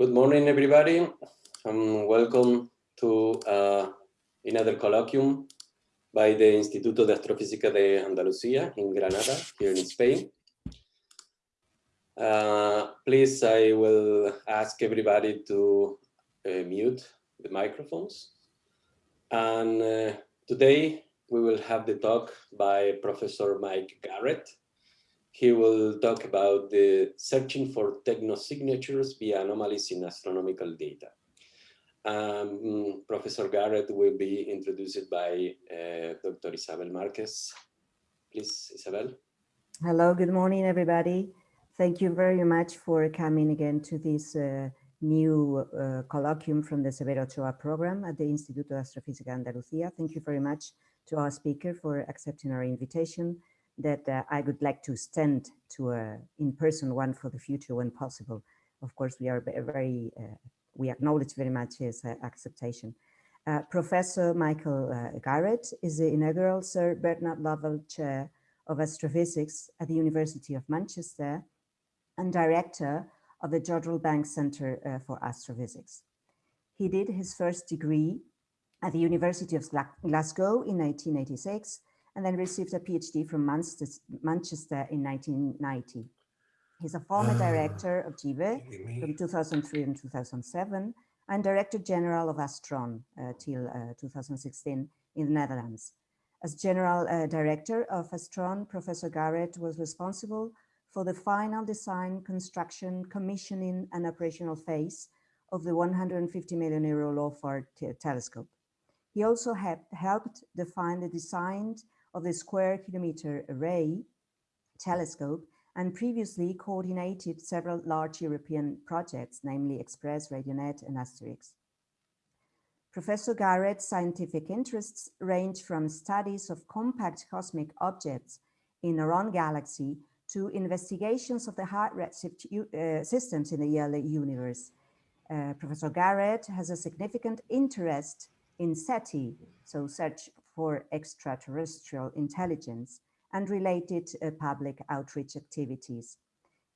Good morning, everybody. Um, welcome to uh, another colloquium by the Instituto de Astrofísica de Andalucía in Granada, here in Spain. Uh, please, I will ask everybody to uh, mute the microphones. And uh, today we will have the talk by Professor Mike Garrett. He will talk about the searching for technosignatures via anomalies in astronomical data. Um, Professor Garrett will be introduced by uh, Dr. Isabel Marquez. Please, Isabel. Hello, good morning, everybody. Thank you very much for coming again to this uh, new uh, colloquium from the Severo Ochoa program at the Instituto de Astrofísica Andalucía. Thank you very much to our speaker for accepting our invitation that uh, I would like to extend to a in-person one for the future when possible. Of course, we are very, uh, we acknowledge very much his uh, acceptation. Uh, Professor Michael uh, Garrett is the inaugural Sir Bernard Lovell Chair of Astrophysics at the University of Manchester and Director of the Jodrell Bank Center uh, for Astrophysics. He did his first degree at the University of Glasgow in 1986 and then received a PhD from Manchester in 1990. He's a former ah. director of JIVE from 2003 and 2007 and Director General of Astron uh, till uh, 2016 in the Netherlands. As General uh, Director of Astron, Professor Garrett was responsible for the final design, construction, commissioning and operational phase of the 150 million euro LOFAR telescope. He also helped define the design of the Square Kilometre Array telescope and previously coordinated several large European projects, namely EXPRESS, RadioNet and Asterix. Professor Garrett's scientific interests range from studies of compact cosmic objects in our own galaxy to investigations of the high redshift uh, systems in the early universe. Uh, Professor Garrett has a significant interest in SETI, so Search for Extraterrestrial Intelligence, and related uh, public outreach activities.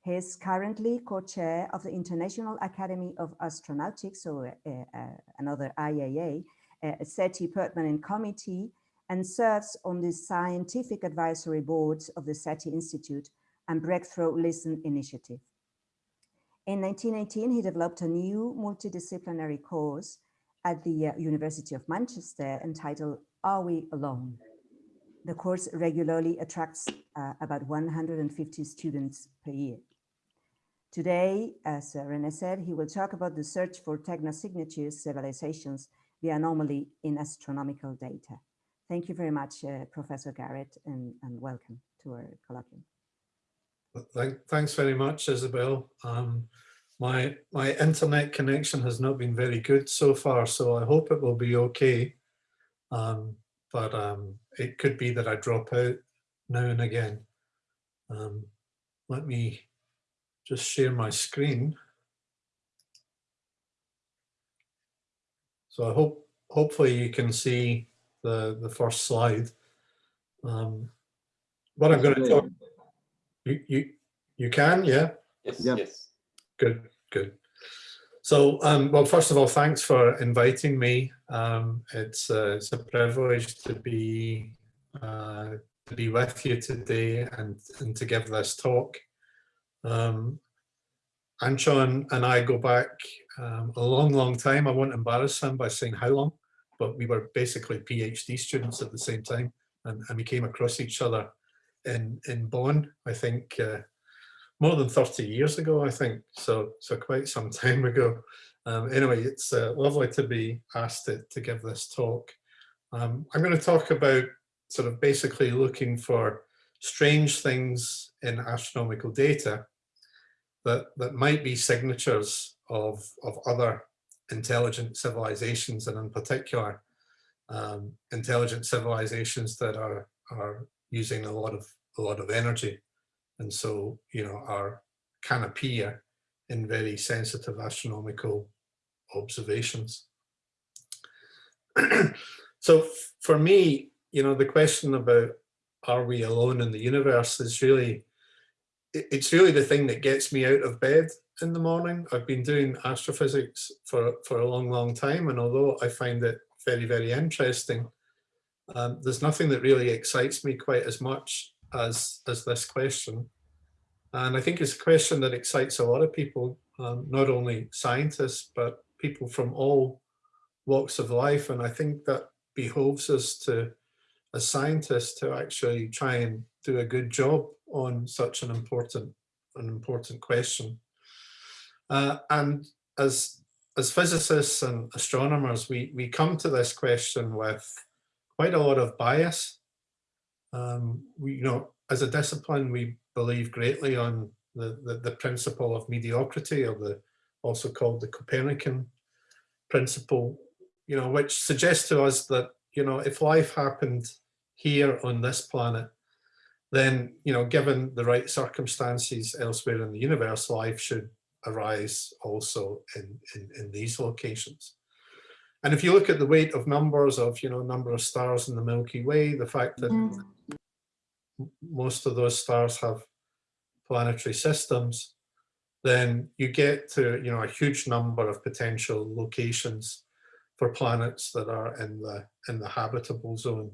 He is currently co-chair of the International Academy of Astronautics, or uh, uh, another IAA, uh, SETI Permanent Committee, and serves on the scientific advisory boards of the SETI Institute and Breakthrough Listen initiative. In 1918, he developed a new multidisciplinary course at the uh, University of Manchester entitled Are We Alone? The course regularly attracts uh, about 150 students per year. Today, as René said, he will talk about the search for technosignatures civilizations, the anomaly in astronomical data. Thank you very much, uh, Professor Garrett, and, and, welcome to our colloquium. Thanks very much, Isabel. Um, my, my internet connection has not been very good so far, so I hope it will be okay. Um, but um, it could be that I drop out now and again. Um, let me just share my screen. So I hope, hopefully you can see the, the first slide. Um, what I'm going to talk, you, you, you can, yeah? Yes, yes. Good, good. So, um, well, first of all, thanks for inviting me. Um, it's, uh, it's a privilege to be uh, to be with you today and, and to give this talk. Um, Antxon and I go back um, a long, long time. I won't embarrass him by saying how long, but we were basically PhD students at the same time and, and we came across each other in, in Bonn, I think uh, more than 30 years ago, I think. So, so quite some time ago. Um, anyway, it's uh, lovely to be asked to, to give this talk. Um, I'm going to talk about sort of basically looking for strange things in astronomical data that, that might be signatures of, of other intelligent civilizations and in particular um, intelligent civilizations that are, are using a lot of a lot of energy and so, you know, are can appear in very sensitive astronomical observations. so for me, you know, the question about are we alone in the universe is really, it's really the thing that gets me out of bed in the morning. I've been doing astrophysics for, for a long, long time. And although I find it very, very interesting, um, there's nothing that really excites me quite as much as, as this question. And I think it's a question that excites a lot of people, um, not only scientists, but people from all walks of life. And I think that behoves us to, as scientists, to actually try and do a good job on such an important, an important question. Uh, and as, as physicists and astronomers, we, we come to this question with quite a lot of bias. Um, we, you know, as a discipline, we believe greatly on the, the, the principle of mediocrity or the also called the Copernican principle, you know, which suggests to us that, you know, if life happened here on this planet, then, you know, given the right circumstances elsewhere in the universe, life should arise also in, in, in these locations. And if you look at the weight of numbers of, you know, number of stars in the Milky Way, the fact that mm. most of those stars have planetary systems, then you get to, you know, a huge number of potential locations for planets that are in the in the habitable zone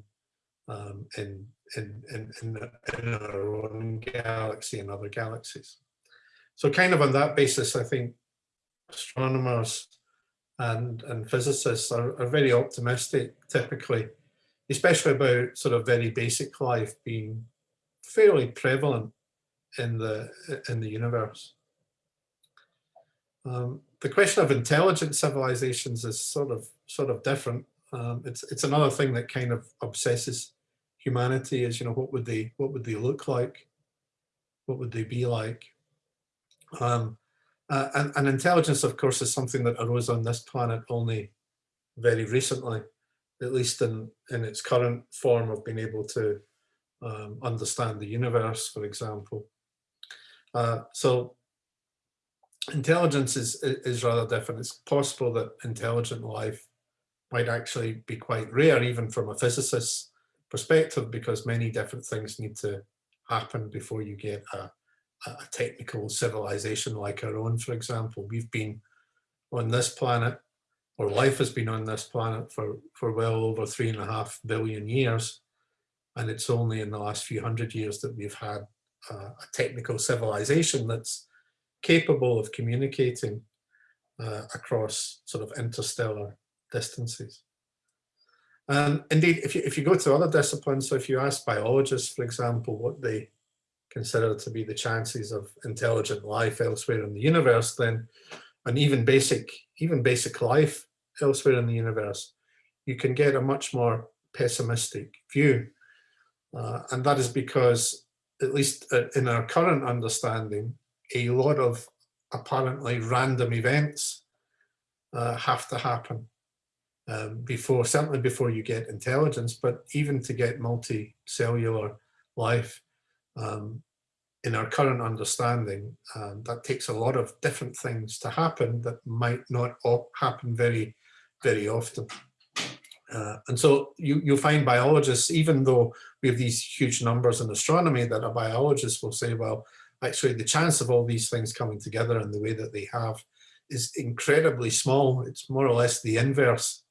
um, in, in, in, in, in our own galaxy and other galaxies. So kind of on that basis, I think astronomers and, and physicists are, are very optimistic typically, especially about sort of very basic life being fairly prevalent in the in the universe. Um, the question of intelligent civilizations is sort of sort of different. Um, it's it's another thing that kind of obsesses humanity is you know what would they what would they look like, what would they be like, um, uh, and, and intelligence, of course, is something that arose on this planet only very recently, at least in, in its current form of being able to um, understand the universe, for example. Uh, so intelligence is, is rather different. It's possible that intelligent life might actually be quite rare, even from a physicist's perspective, because many different things need to happen before you get a, a technical civilization like our own, for example. We've been on this planet, or life has been on this planet for, for well over three and a half billion years. And it's only in the last few hundred years that we've had a, a technical civilization that's capable of communicating uh, across sort of interstellar distances. And indeed, if you, if you go to other disciplines, so if you ask biologists, for example, what they consider to be the chances of intelligent life elsewhere in the universe, then and even basic, even basic life elsewhere in the universe, you can get a much more pessimistic view. Uh, and that is because, at least uh, in our current understanding, a lot of apparently random events uh, have to happen um, before, certainly before you get intelligence, but even to get multicellular life, um, in our current understanding, um, that takes a lot of different things to happen that might not happen very, very often. Uh, and so you, you'll find biologists, even though we have these huge numbers in astronomy, that a biologist will say, well, actually the chance of all these things coming together in the way that they have is incredibly small. It's more or less the inverse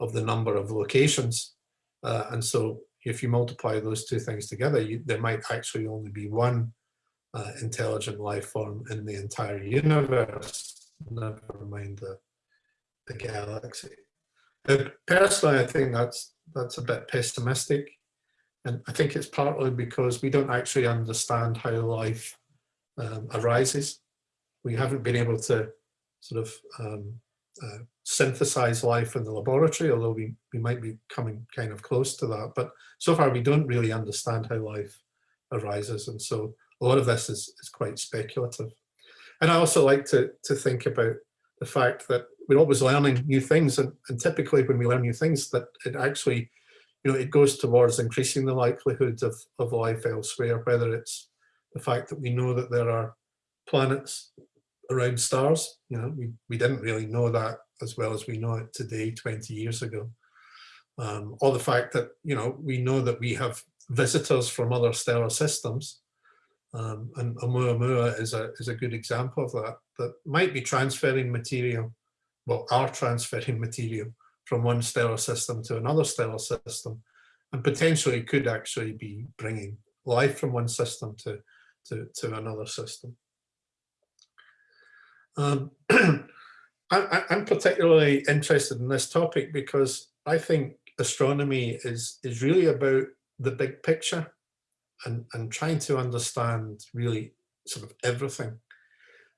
of the number of locations. Uh, and so if you multiply those two things together, you, there might actually only be one uh, intelligent life form in the entire universe, never mind the, the galaxy. Personally, I think that's that's a bit pessimistic. And I think it's partly because we don't actually understand how life um, arises. We haven't been able to sort of um, uh, synthesize life in the laboratory, although we, we might be coming kind of close to that. But so far, we don't really understand how life arises. And so a lot of this is, is quite speculative. And I also like to, to think about the fact that we're always learning new things. And, and typically when we learn new things, that it actually, you know, it goes towards increasing the likelihood of, of life elsewhere, whether it's the fact that we know that there are planets around stars. You know, we, we didn't really know that as well as we know it today, 20 years ago. Um, or the fact that, you know, we know that we have visitors from other stellar systems Um, and Oumuamua is a, is a good example of that, that might be transferring material, well, are transferring material from one stellar system to another stellar system, and potentially could actually be bringing life from one system to, to, to another system. Um, I, am particularly interested in this topic because I think astronomy is, is really about the big picture and, and trying to understand really sort of everything.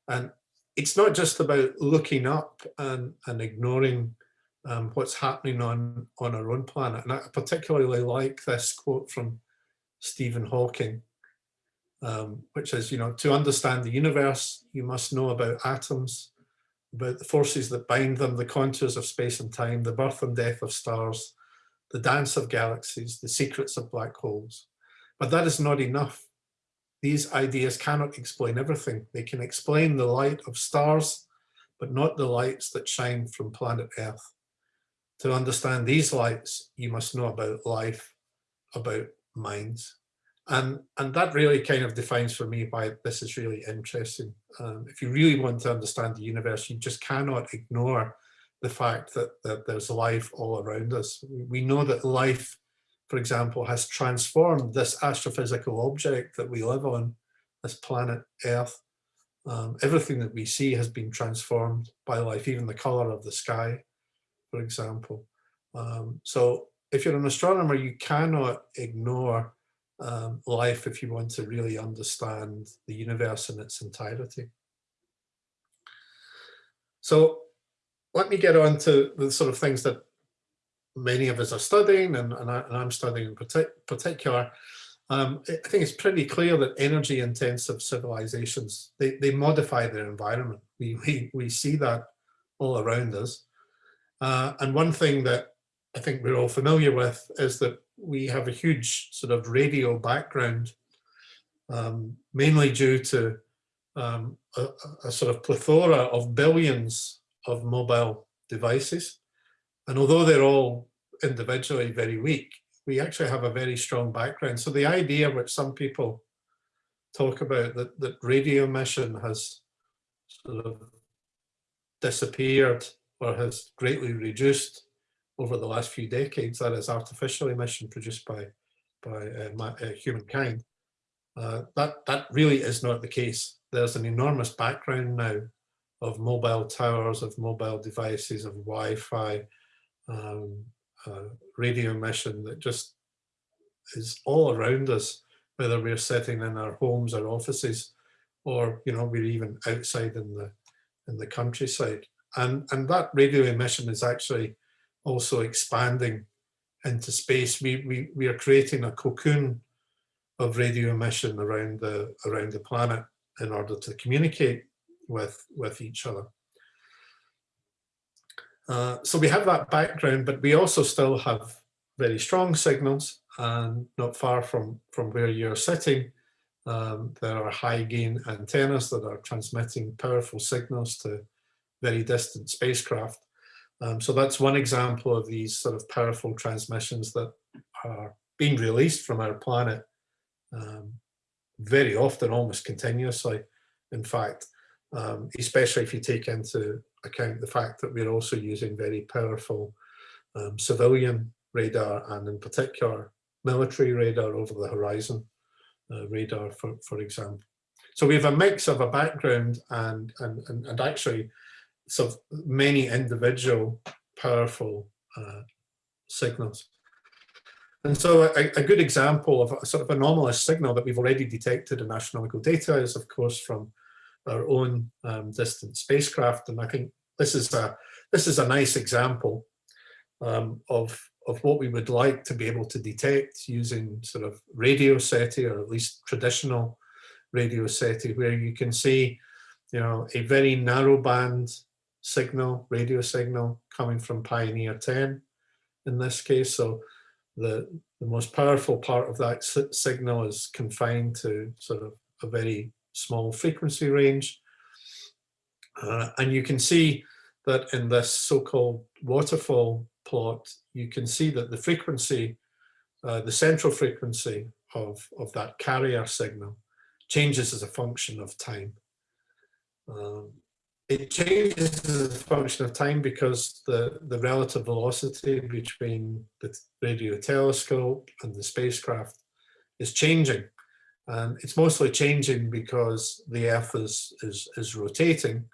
And it's not just about looking up and, and ignoring um, what's happening on, on our own planet. And I particularly like this quote from Stephen Hawking, um, which is, you know, to understand the universe, you must know about atoms, about the forces that bind them, the contours of space and time, the birth and death of stars, the dance of galaxies, the secrets of black holes. But that is not enough. These ideas cannot explain everything. They can explain the light of stars, but not the lights that shine from planet Earth. To understand these lights, you must know about life, about minds. And, and that really kind of defines for me why this is really interesting. Um, if you really want to understand the universe, you just cannot ignore the fact that, that there's life all around us. We know that life, for example, has transformed this astrophysical object that we live on, this planet Earth. Um, everything that we see has been transformed by life, even the color of the sky, for example. Um, so if you're an astronomer, you cannot ignore um, life if you want to really understand the universe in its entirety. So let me get on to the sort of things that many of us are studying and, and, I, am studying in partic particular. Um, I think it's pretty clear that energy intensive civilizations, they, they modify their environment. We, we, we see that all around us. Uh, and one thing that I think we're all familiar with is that we have a huge sort of radio background, um, mainly due to um, a, a, sort of plethora of billions of mobile devices. And although they're all individually very weak, we actually have a very strong background. So the idea which some people talk about that, that radio emission has sort of disappeared or has greatly reduced over the last few decades, that is artificial emission produced by, by uh, uh, humankind, uh, that, that really is not the case. There's an enormous background now of mobile towers, of mobile devices, of Wi-Fi, um, uh, radio emission that just is all around us, whether we're sitting in our homes or offices, or you know we're even outside in the in the countryside. And and that radio emission is actually also expanding into space. We, we, we are creating a cocoon of radio emission around the, around the planet in order to communicate with, with each other. Uh, so we have that background, but we also still have very strong signals and not far from, from where you're sitting, um, there are high gain antennas that are transmitting powerful signals to very distant spacecraft. Um, so that's one example of these sort of powerful transmissions that are being released from our planet um, very often, almost continuously. In fact, um, especially if you take into account the fact that we're also using very powerful um, civilian radar and in particular military radar over the horizon uh, radar, for, for example. So we have a mix of a background and, and, and, and actually sort of many individual powerful uh, signals. And so a, a, good example of a sort of anomalous signal that we've already detected in astronomical data is of course from our own um, distant spacecraft. And I think this is a, this is a nice example um, of, of what we would like to be able to detect using sort of radio SETI or at least traditional radio SETI where you can see you know, a very narrow band signal, radio signal coming from Pioneer 10 in this case. So the, the most powerful part of that signal is confined to sort of a very small frequency range. Uh, and you can see that in this so-called waterfall plot, you can see that the frequency, uh, the central frequency of, of that carrier signal changes as a function of time. Um, it changes as a function of time because the, the relative velocity between the radio telescope and the spacecraft is changing. And it's mostly changing because the Earth is, is, is rotating.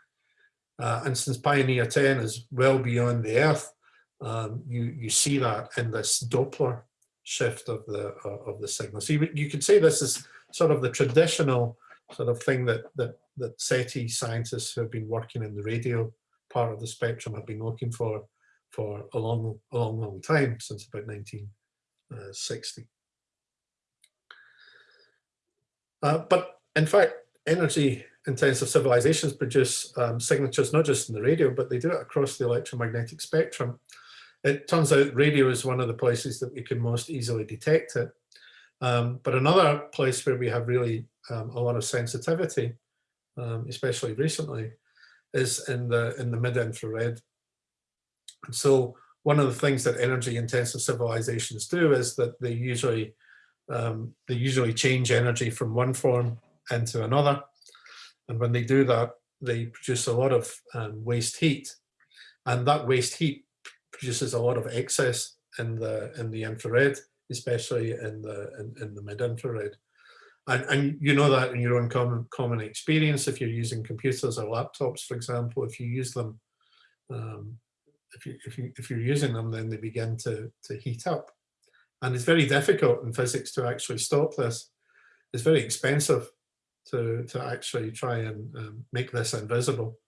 Uh, and since Pioneer 10 is well beyond the Earth, um, you, you see that in this Doppler shift of the, uh, of the signal. So you, you could say this is sort of the traditional sort of thing that, that, that SETI scientists who have been working in the radio part of the spectrum have been looking for for a long, a long, long time, since about 1960. Uh, but in fact, energy intensive civilizations produce um, signatures not just in the radio, but they do it across the electromagnetic spectrum. It turns out radio is one of the places that we can most easily detect it. Um, but another place where we have really um, a lot of sensitivity, um, especially recently, is in the in the mid-infrared. So one of the things that energy intensive civilizations do is that they usually um, they usually change energy from one form into another. And when they do that, they produce a lot of um, waste heat. And that waste heat produces a lot of excess in the in the infrared especially in the in, in the mid-infrared. And, and you know that in your own common, common experience, if you're using computers or laptops, for example, if you use them, um, if, you, if, you, if you're using them, then they begin to, to heat up. And it's very difficult in physics to actually stop this. It's very expensive to, to actually try and um, make this invisible.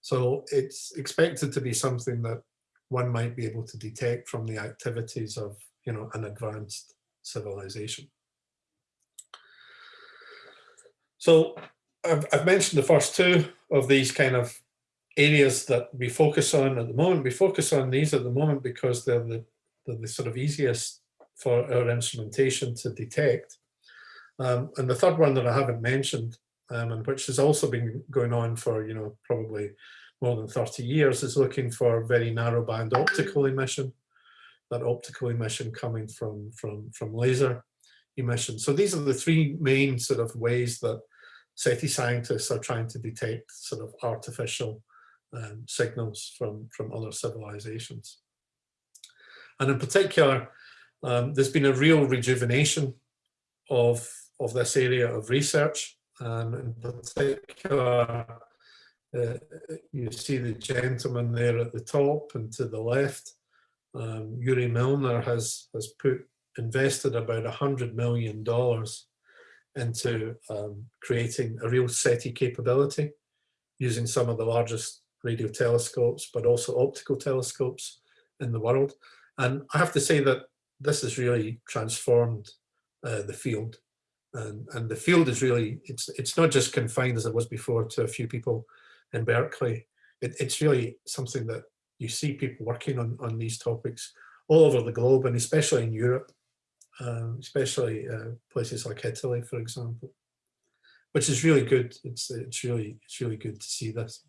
So it's expected to be something that one might be able to detect from the activities of you know, an advanced civilization. So I've, I've mentioned the first two of these kind of areas that we focus on at the moment. We focus on these at the moment because they're the, they're the sort of easiest for our instrumentation to detect. Um, and the third one that I haven't mentioned, um, and which has also been going on for, you know, probably more than 30 years, is looking for very narrow band optical emission that optical emission coming from, from, from laser emission. So these are the three main sort of ways that SETI scientists are trying to detect sort of artificial um, signals from, from other civilizations. And in particular, um, there's been a real rejuvenation of, of this area of research. And in particular, uh, you see the gentleman there at the top and to the left um, Yuri Milner has, has put invested about a hundred million dollars into um, creating a real SETI capability using some of the largest radio telescopes, but also optical telescopes in the world. And I have to say that this has really transformed uh, the field. And, and the field is really, it's, it's not just confined as it was before to a few people in Berkeley. It, it's really something that you see people working on, on these topics all over the globe and especially in Europe, um, especially uh, places like Italy, for example, which is really good. It's, it's, really, it's really good to see this.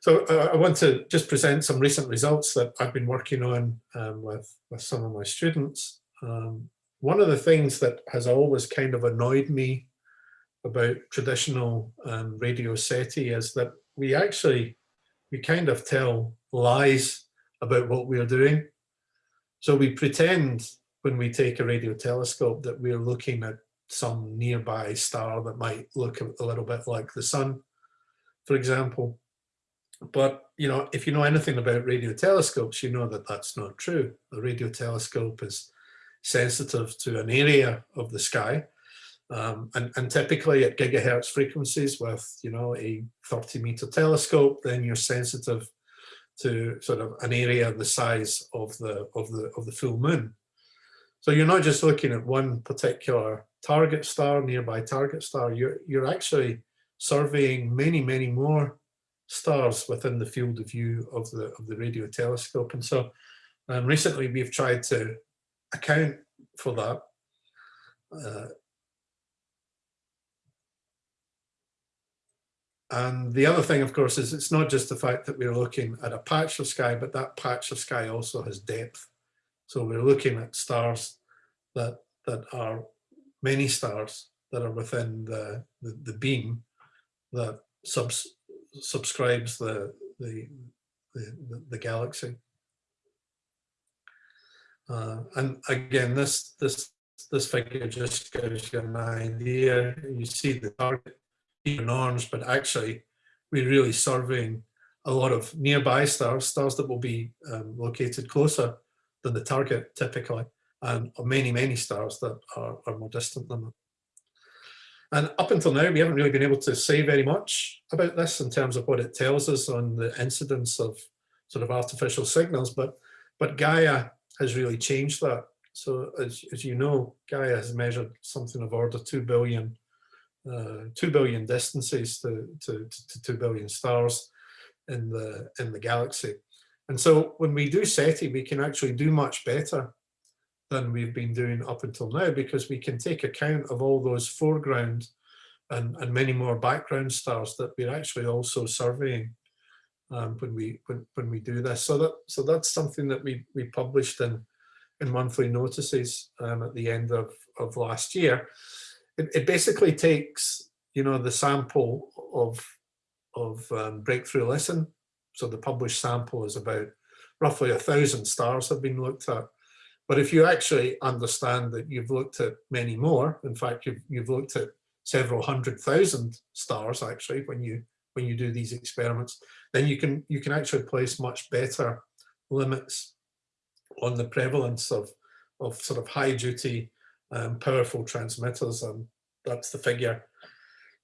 So uh, I want to just present some recent results that I've been working on um, with, with some of my students. Um, one of the things that has always kind of annoyed me about traditional um, radio SETI is that we actually we kind of tell lies about what we're doing. So we pretend when we take a radio telescope that we're looking at some nearby star that might look a, little bit like the sun, for example. But, you know, if you know anything about radio telescopes, you know that that's not true. A radio telescope is sensitive to an area of the sky um, and, and, typically at gigahertz frequencies with, you know, a 30 meter telescope, then you're sensitive to sort of an area the size of the, of the, of the full moon. So you're not just looking at one particular target star, nearby target star, you're, you're actually surveying many, many more stars within the field of view of the, of the radio telescope. And so um, recently we've tried to account for that uh, And the other thing, of course, is it's not just the fact that we're looking at a patch of sky, but that patch of sky also has depth. So we're looking at stars that, that are many stars that are within the, the, the beam that subs, subscribes the, the, the, the galaxy. Uh, and again, this, this, this figure just gives you an idea. You see the target norms, but actually we're really surveying a lot of nearby stars, stars that will be um, located closer than the target typically, and many, many stars that are, are more distant than them. And up until now, we haven't really been able to say very much about this in terms of what it tells us on the incidence of sort of artificial signals, but, but Gaia has really changed that. So as, as you know, Gaia has measured something of order 2 billion, uh, 2 billion distances to, to, to 2 billion stars in the, in the galaxy. And so when we do SETI, we can actually do much better than we've been doing up until now because we can take account of all those foreground and, and many more background stars that we're actually also surveying um, when we when, when we do this. So that so that's something that we we published in in monthly notices um, at the end of of last year. It, it basically takes you know the sample of of um, breakthrough listen. So the published sample is about roughly a thousand stars have been looked at. But if you actually understand that you've looked at many more, in fact, you've, you've looked at several hundred thousand stars actually when you when you do these experiments, then you can you can actually place much better limits on the prevalence of of sort of high duty um, powerful transmitters and that's the figure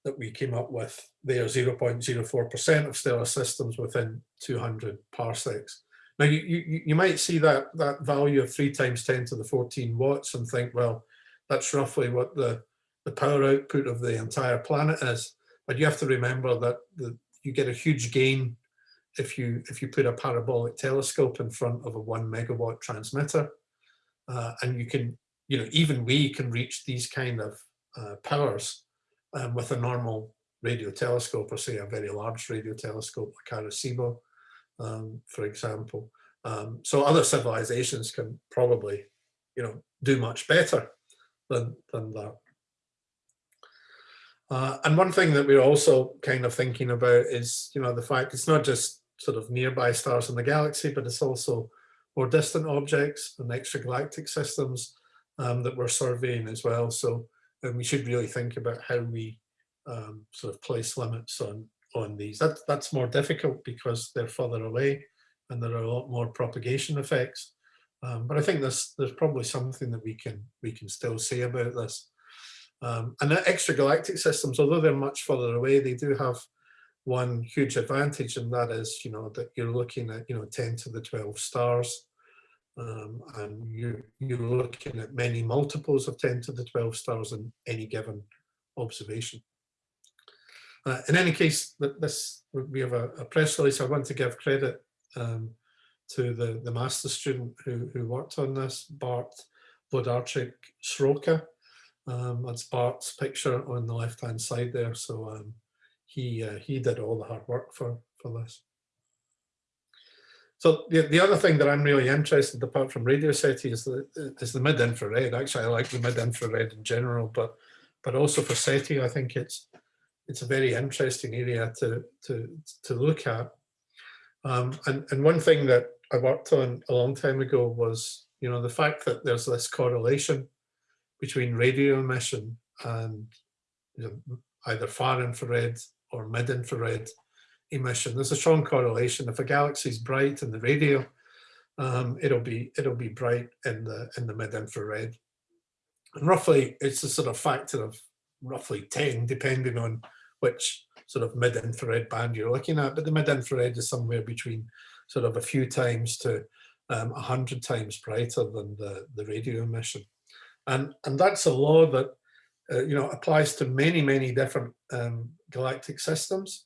that we came up with there 0.04% of stellar systems within 200 parsecs now you, you, you might see that, that value of three times 10 to the 14 watts and think, well, that's roughly what the, the power output of the entire planet is. But you have to remember that the, you get a huge gain if you if you put a parabolic telescope in front of a one megawatt transmitter. Uh, and you can, you know, even we can reach these kind of uh, powers um, with a normal radio telescope or say a very large radio telescope like Arecibo um, for example. Um, so other civilizations can probably, you know, do much better than, than that. Uh, and one thing that we're also kind of thinking about is, you know, the fact it's not just sort of nearby stars in the galaxy, but it's also more distant objects and extragalactic systems um, that we're surveying as well. So and we should really think about how we um, sort of place limits on on these. That, that's more difficult because they're further away and there are a lot more propagation effects. Um, but I think there's, there's probably something that we can, we can still say about this. Um, and extragalactic systems, although they're much further away, they do have one huge advantage, and that is, you know, that you're looking at, you know, 10 to the 12 stars, um, and you're, you're looking at many multiples of 10 to the 12 stars in any given observation. Uh, in any case, this we have a, a, press release. I want to give credit um, to the, the master student who, who worked on this, Bart Wlodarczyk Sroka. Um, that's Bart's picture on the left-hand side there. So um, he uh, he did all the hard work for, for this. So the, the other thing that I'm really interested, apart from radio SETI, is the is the mid-infrared. Actually, I like the mid-infrared in general, but but also for SETI, I think it's it's a very interesting area to, to, to look at. Um, and, and one thing that I worked on a long time ago was, you know, the fact that there's this correlation between radio emission and you know, either far infrared or mid infrared emission. There's a strong correlation. If a galaxy is bright in the radio, um, it'll be it'll be bright in the in the mid infrared. And roughly, it's a sort of factor of roughly 10, depending on which sort of mid-infrared band you're looking at, but the mid-infrared is somewhere between sort of a few times to um, 100 times brighter than the, the radio emission. And, and that's a law that, uh, you know, applies to many, many different um, galactic systems,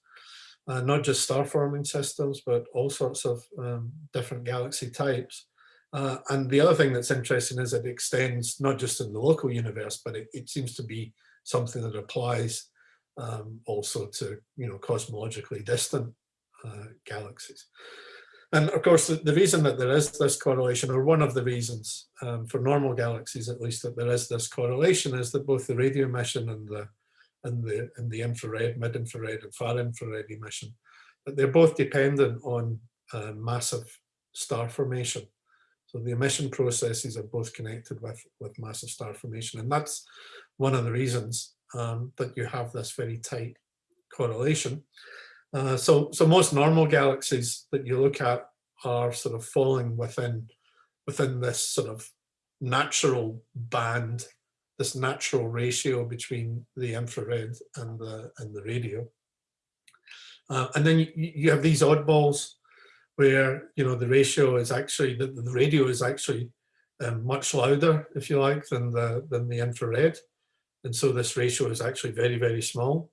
uh, not just star-forming systems, but all sorts of um, different galaxy types. Uh, and the other thing that's interesting is it extends not just in the local universe, but it, it seems to be something that applies um, also to you know cosmologically distant uh, galaxies. And of course, the, the, reason that there is this correlation, or one of the reasons um, for normal galaxies, at least that there is this correlation, is that both the radio emission and the and the and the infrared, mid-infrared, and far infrared emission, that they're both dependent on uh, massive star formation. So the emission processes are both connected with with massive star formation, and that's one of the reasons um, that you have this very tight correlation. Uh, so, so most normal galaxies that you look at are sort of falling within within this sort of natural band, this natural ratio between the infrared and the and the radio. Uh, and then you, you have these oddballs where you know the ratio is actually the, the radio is actually um, much louder, if you like, than the than the infrared, and so this ratio is actually very very small.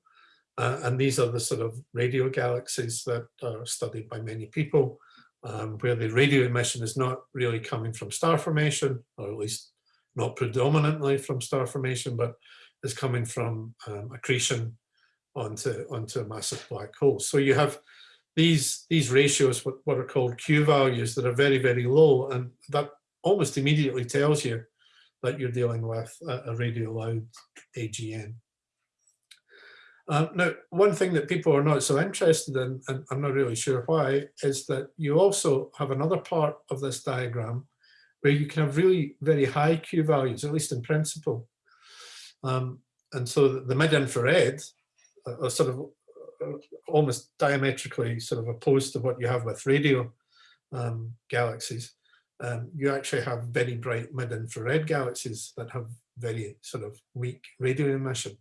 Uh, and these are the sort of radio galaxies that are studied by many people, um, where the radio emission is not really coming from star formation, or at least not predominantly from star formation, but is coming from um, accretion onto, onto a massive black hole. So you have these, these ratios, what, what are called Q values that are very, very low. And that almost immediately tells you that you're dealing with a, a radio loud AGN. Uh, now, one thing that people are not so interested in, and I'm not really sure why, is that you also have another part of this diagram where you can have really very high Q values, at least in principle. Um, and so the, mid-infrared are sort of uh, almost diametrically sort of opposed to what you have with radio um, galaxies. Um, you actually have very bright mid-infrared galaxies that have very sort of weak radio emission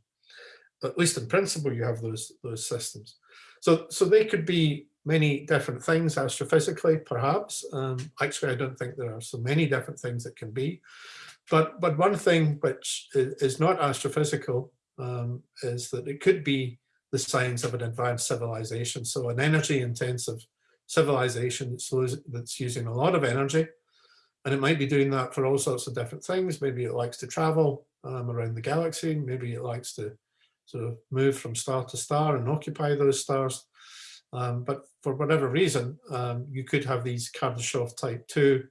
at least in principle, you have those those systems. So so they could be many different things astrophysically, perhaps. Um, actually, I don't think there are so many different things that can be. But but one thing which is not astrophysical um, is that it could be the signs of an advanced civilization. So an energy intensive civilization that's, that's using a lot of energy. And it might be doing that for all sorts of different things. Maybe it likes to travel um, around the galaxy. Maybe it likes to sort of move from star to star and occupy those stars. Um, but for whatever reason, um, you could have these Kardashev type 2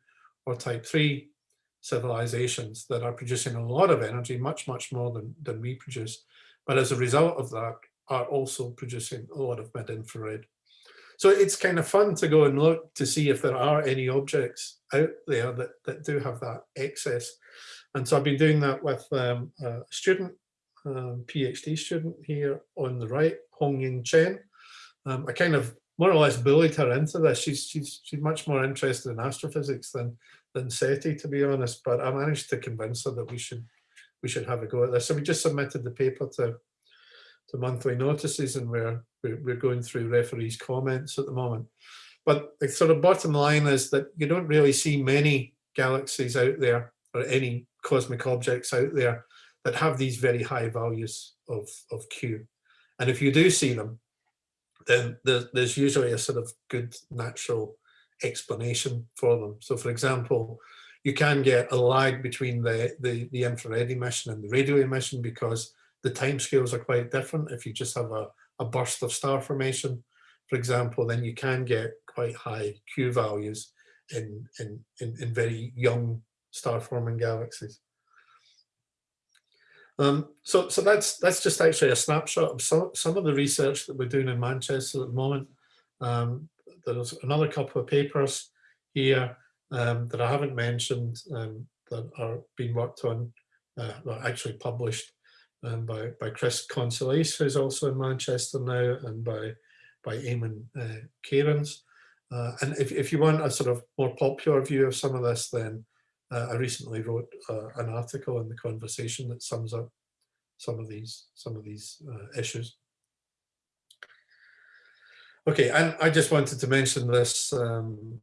or type 3 civilizations that are producing a lot of energy, much, much more than, than we produce. But as a result of that, are also producing a lot of mid-infrared. So it's kind of fun to go and look to see if there are any objects out there that, that do have that excess. And so I've been doing that with um, a student um, PhD student here on the right, Hong Ying Chen. Um, I kind of more or less bullied her into this. She's she's she's much more interested in astrophysics than than SETI, to be honest. But I managed to convince her that we should we should have a go at this. So we just submitted the paper to to monthly notices, and we're we're, going through referees' comments at the moment. But the sort of bottom line is that you don't really see many galaxies out there or any cosmic objects out there that have these very high values of, of Q. And if you do see them, then there's usually a sort of good natural explanation for them. So for example, you can get a lag between the, the, the infrared emission and the radio emission because the timescales are quite different. If you just have a, a burst of star formation, for example, then you can get quite high Q values in, in, in, in very young star forming galaxies. Um, so, so that's that's just actually a snapshot of some, some of the research that we're doing in Manchester at the moment. Um, there's another couple of papers here um, that I haven't mentioned um, that are being worked on, uh, well, actually published um, by, by Chris Conselice, who's also in Manchester now, and by, by Eamon uh, Kerins. Uh, and if, if you want a sort of more popular view of some of this, then I recently wrote uh, an article in the conversation that sums up some of these some of these uh, issues. Okay, and I just wanted to mention this um,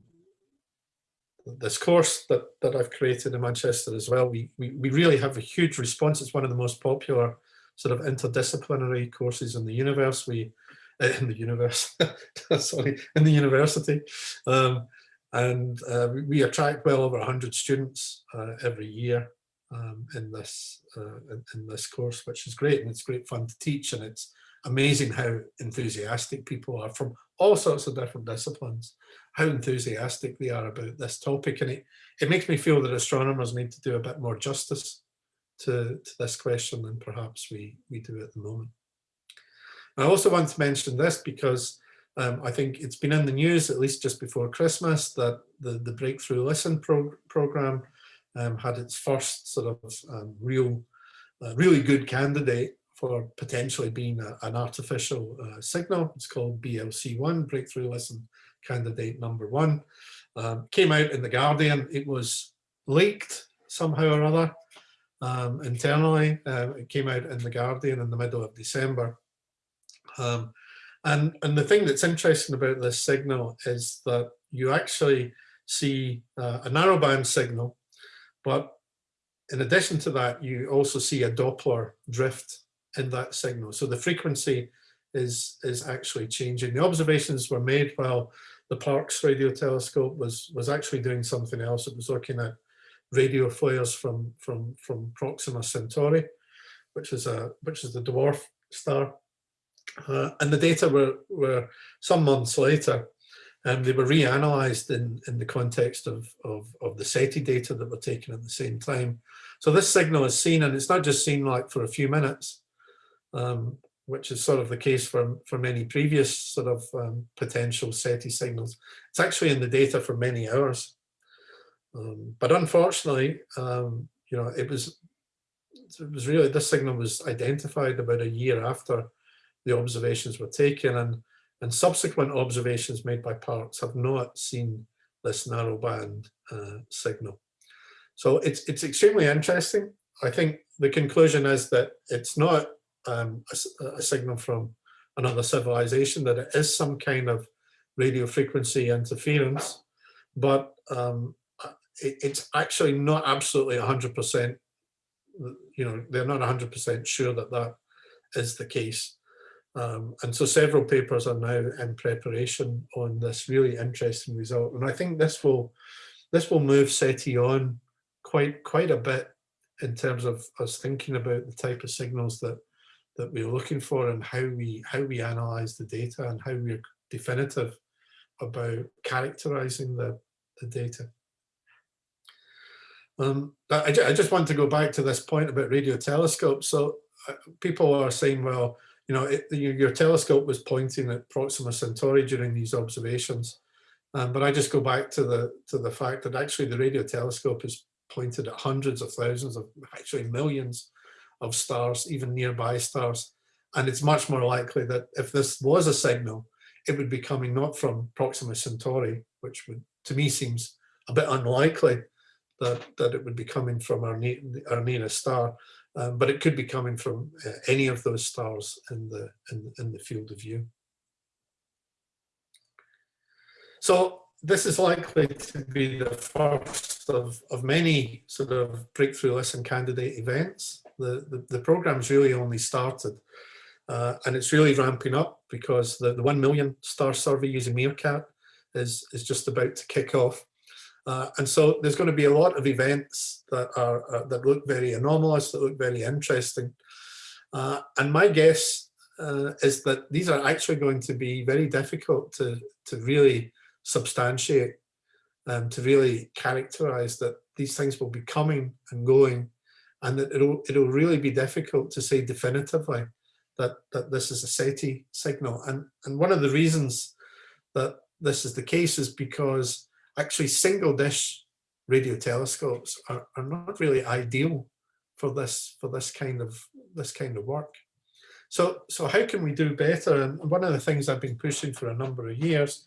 this course that that I've created in Manchester as well. We, we we really have a huge response. It's one of the most popular sort of interdisciplinary courses in the universe. We uh, in the universe, sorry, in the university. Um, and uh, we attract well over 100 students uh, every year um, in this uh, in, this course, which is great and it's great fun to teach and it's amazing how enthusiastic people are from all sorts of different disciplines, how enthusiastic they are about this topic. And it, it makes me feel that astronomers need to do a bit more justice to, to this question than perhaps we, we do at the moment. I also want to mention this because um, I think it's been in the news, at least just before Christmas, that the, the Breakthrough Listen pro program um, had its first sort of um, real, uh, really good candidate for potentially being a, an artificial uh, signal. It's called BLC1, Breakthrough Listen Candidate Number One. Um, came out in The Guardian. It was leaked somehow or other um, internally. Uh, it came out in The Guardian in the middle of December. Um, and, and the thing that's interesting about this signal is that you actually see uh, a narrowband signal, but in addition to that, you also see a Doppler drift in that signal. So the frequency is, is actually changing. The observations were made while the Parkes radio telescope was, was actually doing something else. It was looking at radio flares from, from, from Proxima Centauri, which is, a, which is the dwarf star. Uh, and the data were, were some months later, and they were reanalyzed in, in the context of, of, of the SETI data that were taken at the same time. So this signal is seen, and it's not just seen like for a few minutes, um, which is sort of the case for, for many previous sort of um, potential SETI signals. It's actually in the data for many hours. Um, but unfortunately, um, you know, it was it was really this signal was identified about a year after the observations were taken and, and subsequent observations made by Parkes have not seen this narrowband uh, signal. So it's, it's extremely interesting. I think the conclusion is that it's not um, a, a, signal from another civilization, that it is some kind of radio frequency interference, but um, it, it's actually not absolutely 100%, you know, they're not 100% sure that that is the case. Um, and so several papers are now in preparation on this really interesting result. And I think this will this will move SETI on quite quite a bit in terms of us thinking about the type of signals that that we're looking for and how we how we analyze the data and how we're definitive about characterizing the, the data. Um, I, I just want to go back to this point about radio telescopes. So uh, people are saying, well, you know, it, your telescope was pointing at Proxima Centauri during these observations. Um, but I just go back to the to the fact that actually the radio telescope is pointed at hundreds of thousands of actually millions of stars, even nearby stars. And it's much more likely that if this was a signal, it would be coming not from Proxima Centauri, which would to me seems a bit unlikely that, that it would be coming from our, our nearest star, um, but it could be coming from uh, any of those stars in the, in, in the field of view. So this is likely to be the first of, of many sort of breakthrough listen candidate events. The, the, the program's really only started uh, and it's really ramping up because the, the 1 million star survey using MeerKAT is, is just about to kick off. Uh, and so there's going to be a lot of events that are uh, that look very anomalous, that look very interesting. Uh, and my guess uh, is that these are actually going to be very difficult to, to really substantiate, and to really characterize that these things will be coming and going, and that it'll, it'll really be difficult to say definitively that, that this is a SETI signal. And, and one of the reasons that this is the case is because actually single dish radio telescopes are, are not really ideal for this for this kind of this kind of work. So so how can we do better? And one of the things I've been pushing for a number of years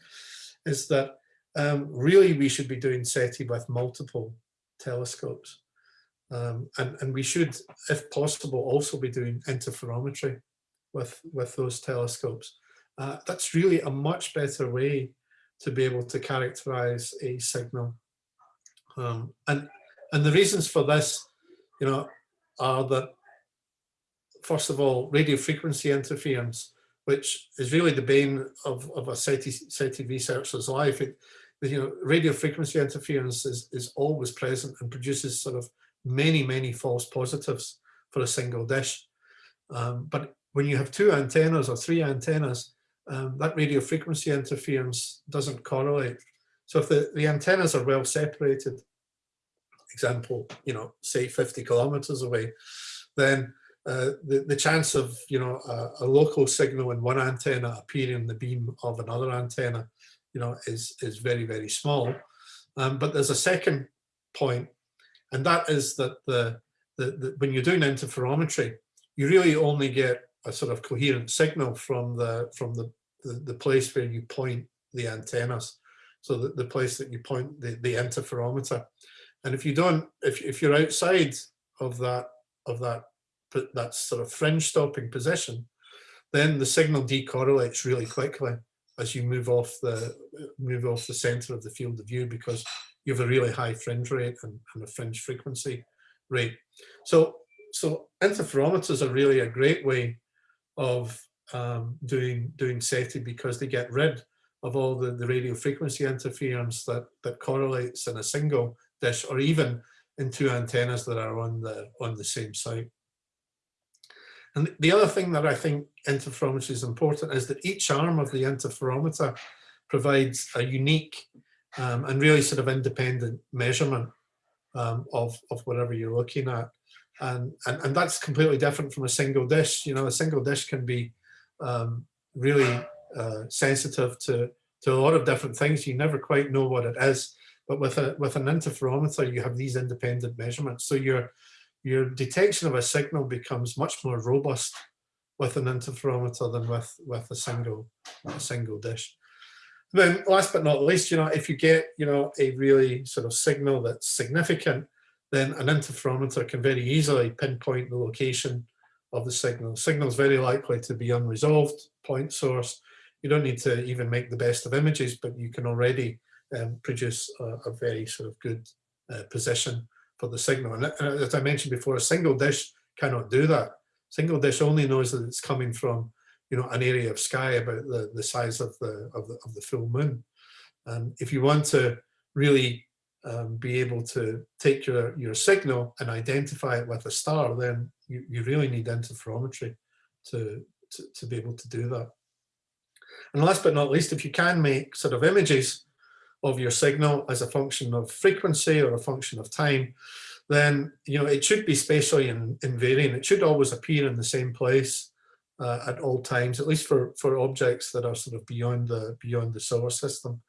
is that um, really we should be doing SETI with multiple telescopes. Um, and, and we should, if possible, also be doing interferometry with, with those telescopes. Uh, that's really a much better way to be able to characterize a signal. Um, and, and the reasons for this, you know, are that, first of all, radio frequency interference, which is really the bane of, of a SETI, SETI researcher's life. It, you know, radio frequency interference is, is always present and produces sort of many, many false positives for a single dish. Um, but when you have two antennas or three antennas, um, that radio frequency interference doesn't correlate. So if the, the antennas are well separated, example, you know, say 50 kilometers away, then uh, the, the chance of, you know, a, a, local signal in one antenna appearing in the beam of another antenna, you know, is, is very, very small. Um, but there's a second point, and that is that the, the, the, when you're doing interferometry, you really only get a sort of coherent signal from the from the, the, the place where you point the antennas. So the, the place that you point the, the interferometer. And if you don't, if, if you're outside of that of that that sort of fringe stopping position, then the signal decorrelates really quickly as you move off the move off the center of the field of view because you have a really high fringe rate and, and a fringe frequency rate. So so interferometers are really a great way of um, doing doing SETI because they get rid of all the, the radio frequency interference that, that correlates in a single dish or even in two antennas that are on the on the same site. And the other thing that I think interferometry is important is that each arm of the interferometer provides a unique um, and really sort of independent measurement um, of, of whatever you're looking at. And, and, and that's completely different from a single dish. You know, a single dish can be um, really uh, sensitive to, to a lot of different things. You never quite know what it is. But with a with an interferometer, you have these independent measurements. So your your detection of a signal becomes much more robust with an interferometer than with with a single a single dish. then last but not least, you know, if you get you know a really sort of signal that's significant, then an interferometer can very easily pinpoint the location of the signal. The signal is very likely to be unresolved point source. You don't need to even make the best of images, but you can already um, produce a, a, very sort of good uh, position for the signal. And as I mentioned before, a single dish cannot do that. Single dish only knows that it's coming from, you know, an area of sky about the, the size of the, of the of the full moon. And if you want to really um, be able to take your, your signal and identify it with a star, then you, you really need interferometry to, to, to be able to do that. And last but not least, if you can make sort of images of your signal as a function of frequency or a function of time, then you know it should be spatially invariant. It should always appear in the same place uh, at all times, at least for for objects that are sort of beyond the beyond the solar system.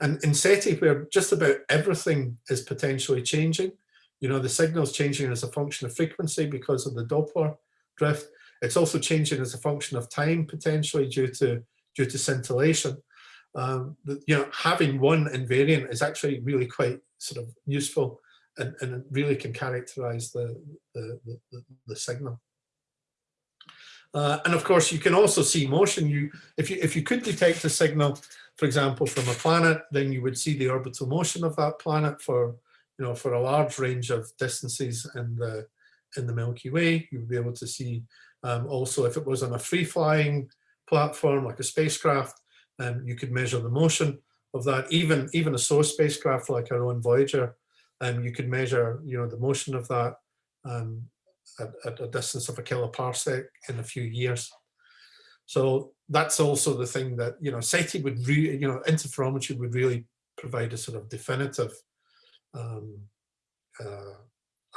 And in SETI, where just about everything is potentially changing, you know, the signal's changing as a function of frequency because of the Doppler drift. It's also changing as a function of time, potentially due to due to scintillation. Um, you know, having one invariant is actually really quite sort of useful and, and really can characterize the, the, the, the signal. Uh, and of course, you can also see motion. You, if you if you could detect a signal, for example, from a planet, then you would see the orbital motion of that planet for you know for a large range of distances in the in the Milky Way. You would be able to see um, also if it was on a free flying platform like a spacecraft, um, you could measure the motion of that. Even even a source spacecraft like our own Voyager, um, you could measure you know the motion of that um, at, at a distance of a kiloparsec in a few years. So that's also the thing that you know SETI would really you know interferometry would really provide a sort of definitive um, uh,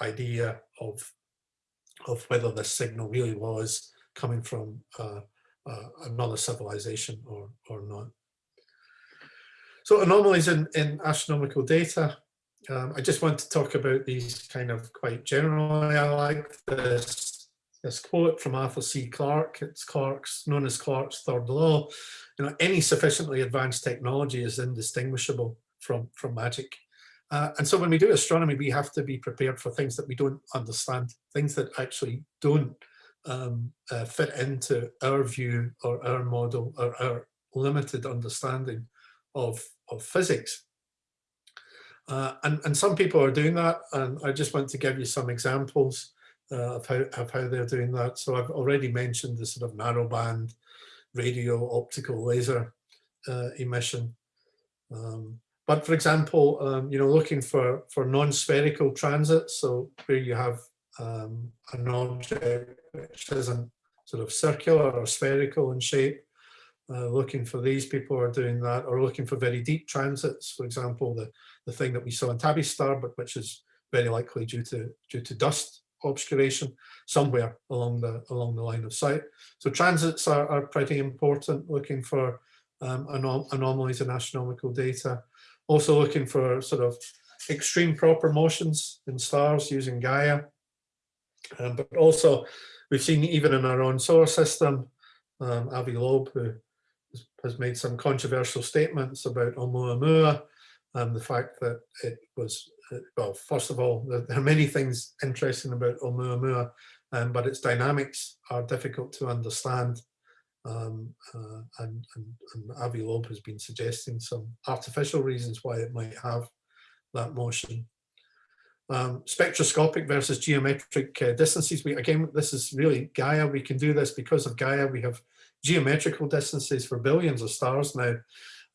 idea of of whether the signal really was coming from uh, uh, another civilization or, or not. So anomalies in, in astronomical data. Um, I just want to talk about these kind of quite generally. I like this, this quote from Arthur C. Clarke. It's Clarke's, known as Clarke's third law. You know, any sufficiently advanced technology is indistinguishable from, from magic. Uh, and so when we do astronomy, we have to be prepared for things that we don't understand, things that actually don't um, uh, fit into our view or our model or our limited understanding of, of physics. Uh, and, and some people are doing that, and I just want to give you some examples uh, of, how, of how they're doing that. So I've already mentioned the sort of narrowband radio optical laser uh, emission. Um, but for example, um, you know, looking for, for non-spherical transits, so where you have um, an object which isn't sort of circular or spherical in shape. Uh, looking for these people are doing that or looking for very deep transits. For example, the, the thing that we saw in Tabby star, but which is very likely due to due to dust obscuration somewhere along the along the line of sight. So transits are, are pretty important, looking for um, anom anomalies in astronomical data. Also looking for sort of extreme proper motions in stars using Gaia. Um, but also we've seen even in our own solar system, um, Avi Loeb, who has made some controversial statements about Oumuamua and the fact that it was, uh, well, first of all, there are many things interesting about Oumuamua, um, but its dynamics are difficult to understand. Um, uh, and, and, and Avi Loeb has been suggesting some artificial reasons why it might have that motion. Um, spectroscopic versus geometric uh, distances. We again, this is really Gaia. We can do this because of Gaia. We have geometrical distances for billions of stars now,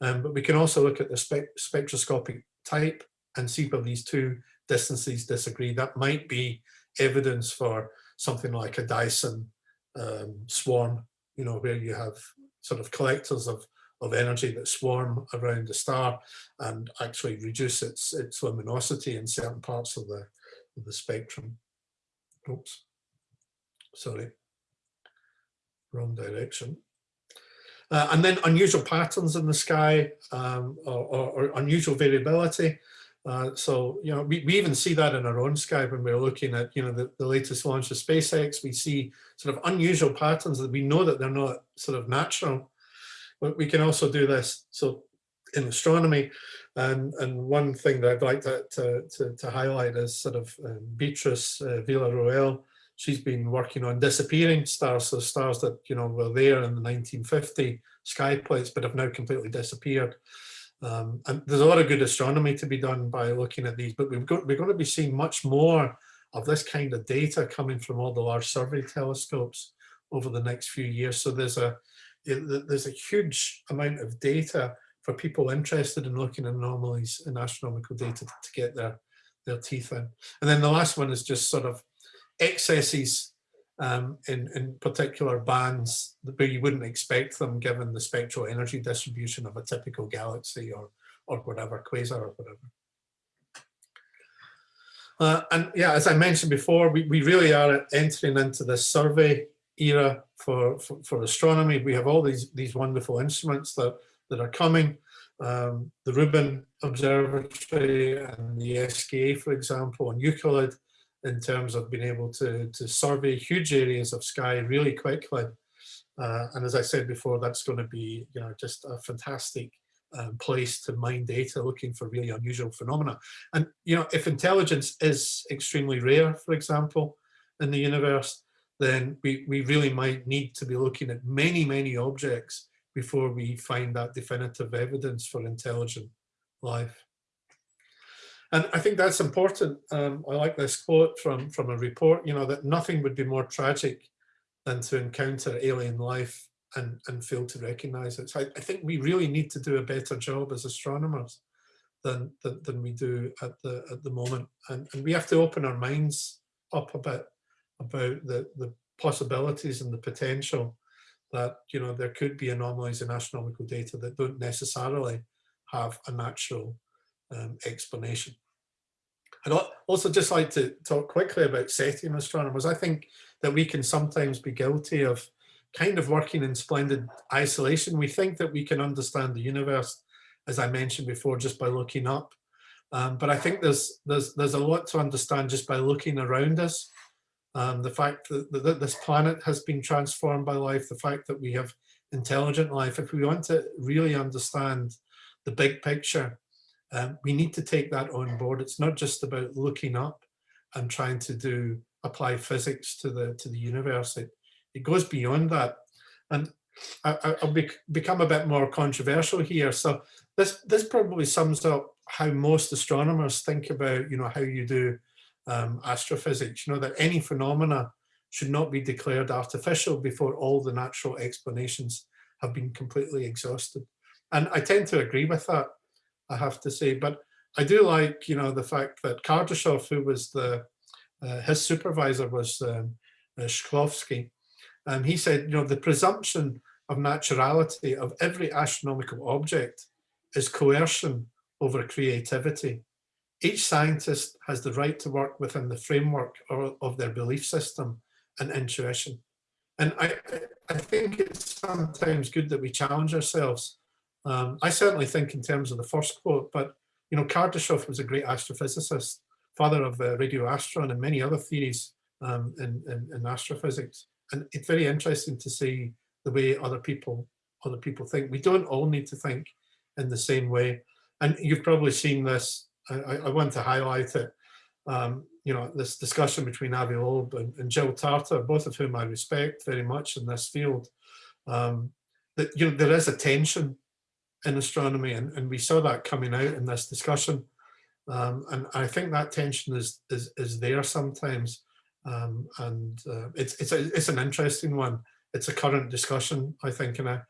um, but we can also look at the spe spectroscopic type and see where these two distances disagree. That might be evidence for something like a Dyson um, swarm, you know, where you have sort of collectors of of energy that swarm around the star and actually reduce its its luminosity in certain parts of the of the spectrum. Oops, sorry, wrong direction. Uh, and then unusual patterns in the sky um, or, or, or, unusual variability. Uh, so, you know, we, we even see that in our own sky when we're looking at, you know, the, the latest launch of SpaceX, we see sort of unusual patterns that we know that they're not sort of natural but we can also do this so in astronomy and and one thing that I'd like to, to, to, to highlight is sort of um, Beatrice uh, Villarroel. She's been working on disappearing stars, so stars that you know were there in the 1950 sky plates but have now completely disappeared. Um, and there's a lot of good astronomy to be done by looking at these, but we've got, we're going to be seeing much more of this kind of data coming from all the large survey telescopes over the next few years. So there's a there's a huge amount of data for people interested in looking at anomalies in astronomical data to, get their, their teeth in. And then the last one is just sort of excesses um, in, in particular bands where you wouldn't expect them given the spectral energy distribution of a typical galaxy or, or whatever, quasar or whatever. Uh, and yeah, as I mentioned before, we, we really are entering into this survey era for, for, for, astronomy. We have all these, these wonderful instruments that, that are coming. Um, the Rubin Observatory and the SKA, for example, and Euclid in terms of being able to, to survey huge areas of sky really quickly. Uh, and as I said before, that's going to be you know, just a fantastic um, place to mine data looking for really unusual phenomena. And you know, if intelligence is extremely rare, for example, in the universe, then we, we really might need to be looking at many, many objects before we find that definitive evidence for intelligent life. And I think that's important. Um, I like this quote from, from a report, you know, that nothing would be more tragic than to encounter alien life and, and fail to recognize it. So I, I think we really need to do a better job as astronomers than, than, than we do at the, at the moment. And, and we have to open our minds up a bit about the, the possibilities and the potential that, you know, there could be anomalies in astronomical data that don't necessarily have a natural um, explanation. I'd also just like to talk quickly about SETIan astronomers. I think that we can sometimes be guilty of kind of working in splendid isolation. We think that we can understand the universe, as I mentioned before, just by looking up. Um, but I think there's, there's, there's a lot to understand just by looking around us um, the fact that, that, this planet has been transformed by life, the fact that we have intelligent life, if we want to really understand the big picture, um, we need to take that on board. It's not just about looking up and trying to do apply physics to the to the universe. It, it goes beyond that. And I, will be, become a bit more controversial here. So this this probably sums up how most astronomers think about, you know, how you do um, astrophysics, you know, that any phenomena should not be declared artificial before all the natural explanations have been completely exhausted. And I tend to agree with that, I have to say, but I do like, you know, the fact that Kardashev, who was the, uh, his supervisor was um, uh, Shklovsky, Um, he said, you know, the presumption of naturality of every astronomical object is coercion over creativity. Each scientist has the right to work within the framework of their belief system and intuition. And I, I think it's sometimes good that we challenge ourselves. Um, I certainly think in terms of the first quote, but you know, Kardashev was a great astrophysicist, father of uh, RadioAstron and many other theories um, in, in, in, astrophysics. And it's very interesting to see the way other people other people think. We don't all need to think in the same way. And you've probably seen this, I, I want to highlight it, um, you know, this discussion between Avi Loeb and, and, Jill Tarter, both of whom I respect very much in this field, um, that, you know, there is a tension in astronomy and, and we saw that coming out in this discussion. Um, and I think that tension is, is, is there sometimes. Um, and uh, it's, it's, a, it's an interesting one. It's a current discussion, I think, and I,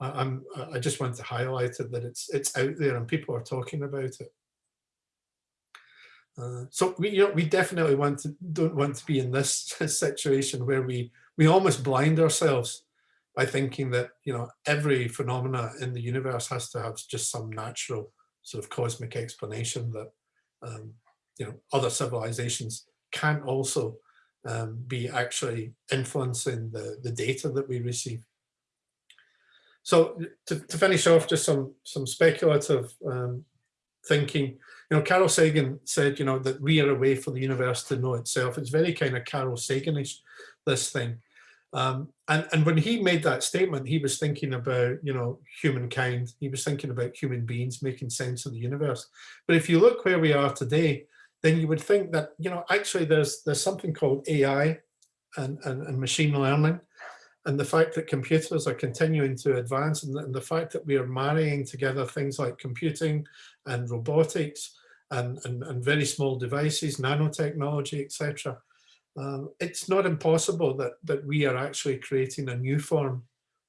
I'm, I just want to highlight it that it's, it's out there and people are talking about it. Uh, so we, you know, we definitely want to don't want to be in this situation where we we almost blind ourselves by thinking that you know every phenomena in the universe has to have just some natural sort of cosmic explanation that um, you know other civilizations can also um, be actually influencing the the data that we receive. So to, to finish off, just some some speculative um, thinking. You know, Carl Sagan said, you know, that we are a way for the universe to know itself. It's very kind of Carl Saganish, this thing. Um, and, and when he made that statement, he was thinking about, you know, humankind. He was thinking about human beings making sense of the universe. But if you look where we are today, then you would think that, you know, actually there's there's something called AI and, and, and machine learning. And the fact that computers are continuing to advance and the, and the fact that we are marrying together things like computing and robotics and, and, and very small devices, nanotechnology, etc um, it's not impossible that, that we are actually creating a new form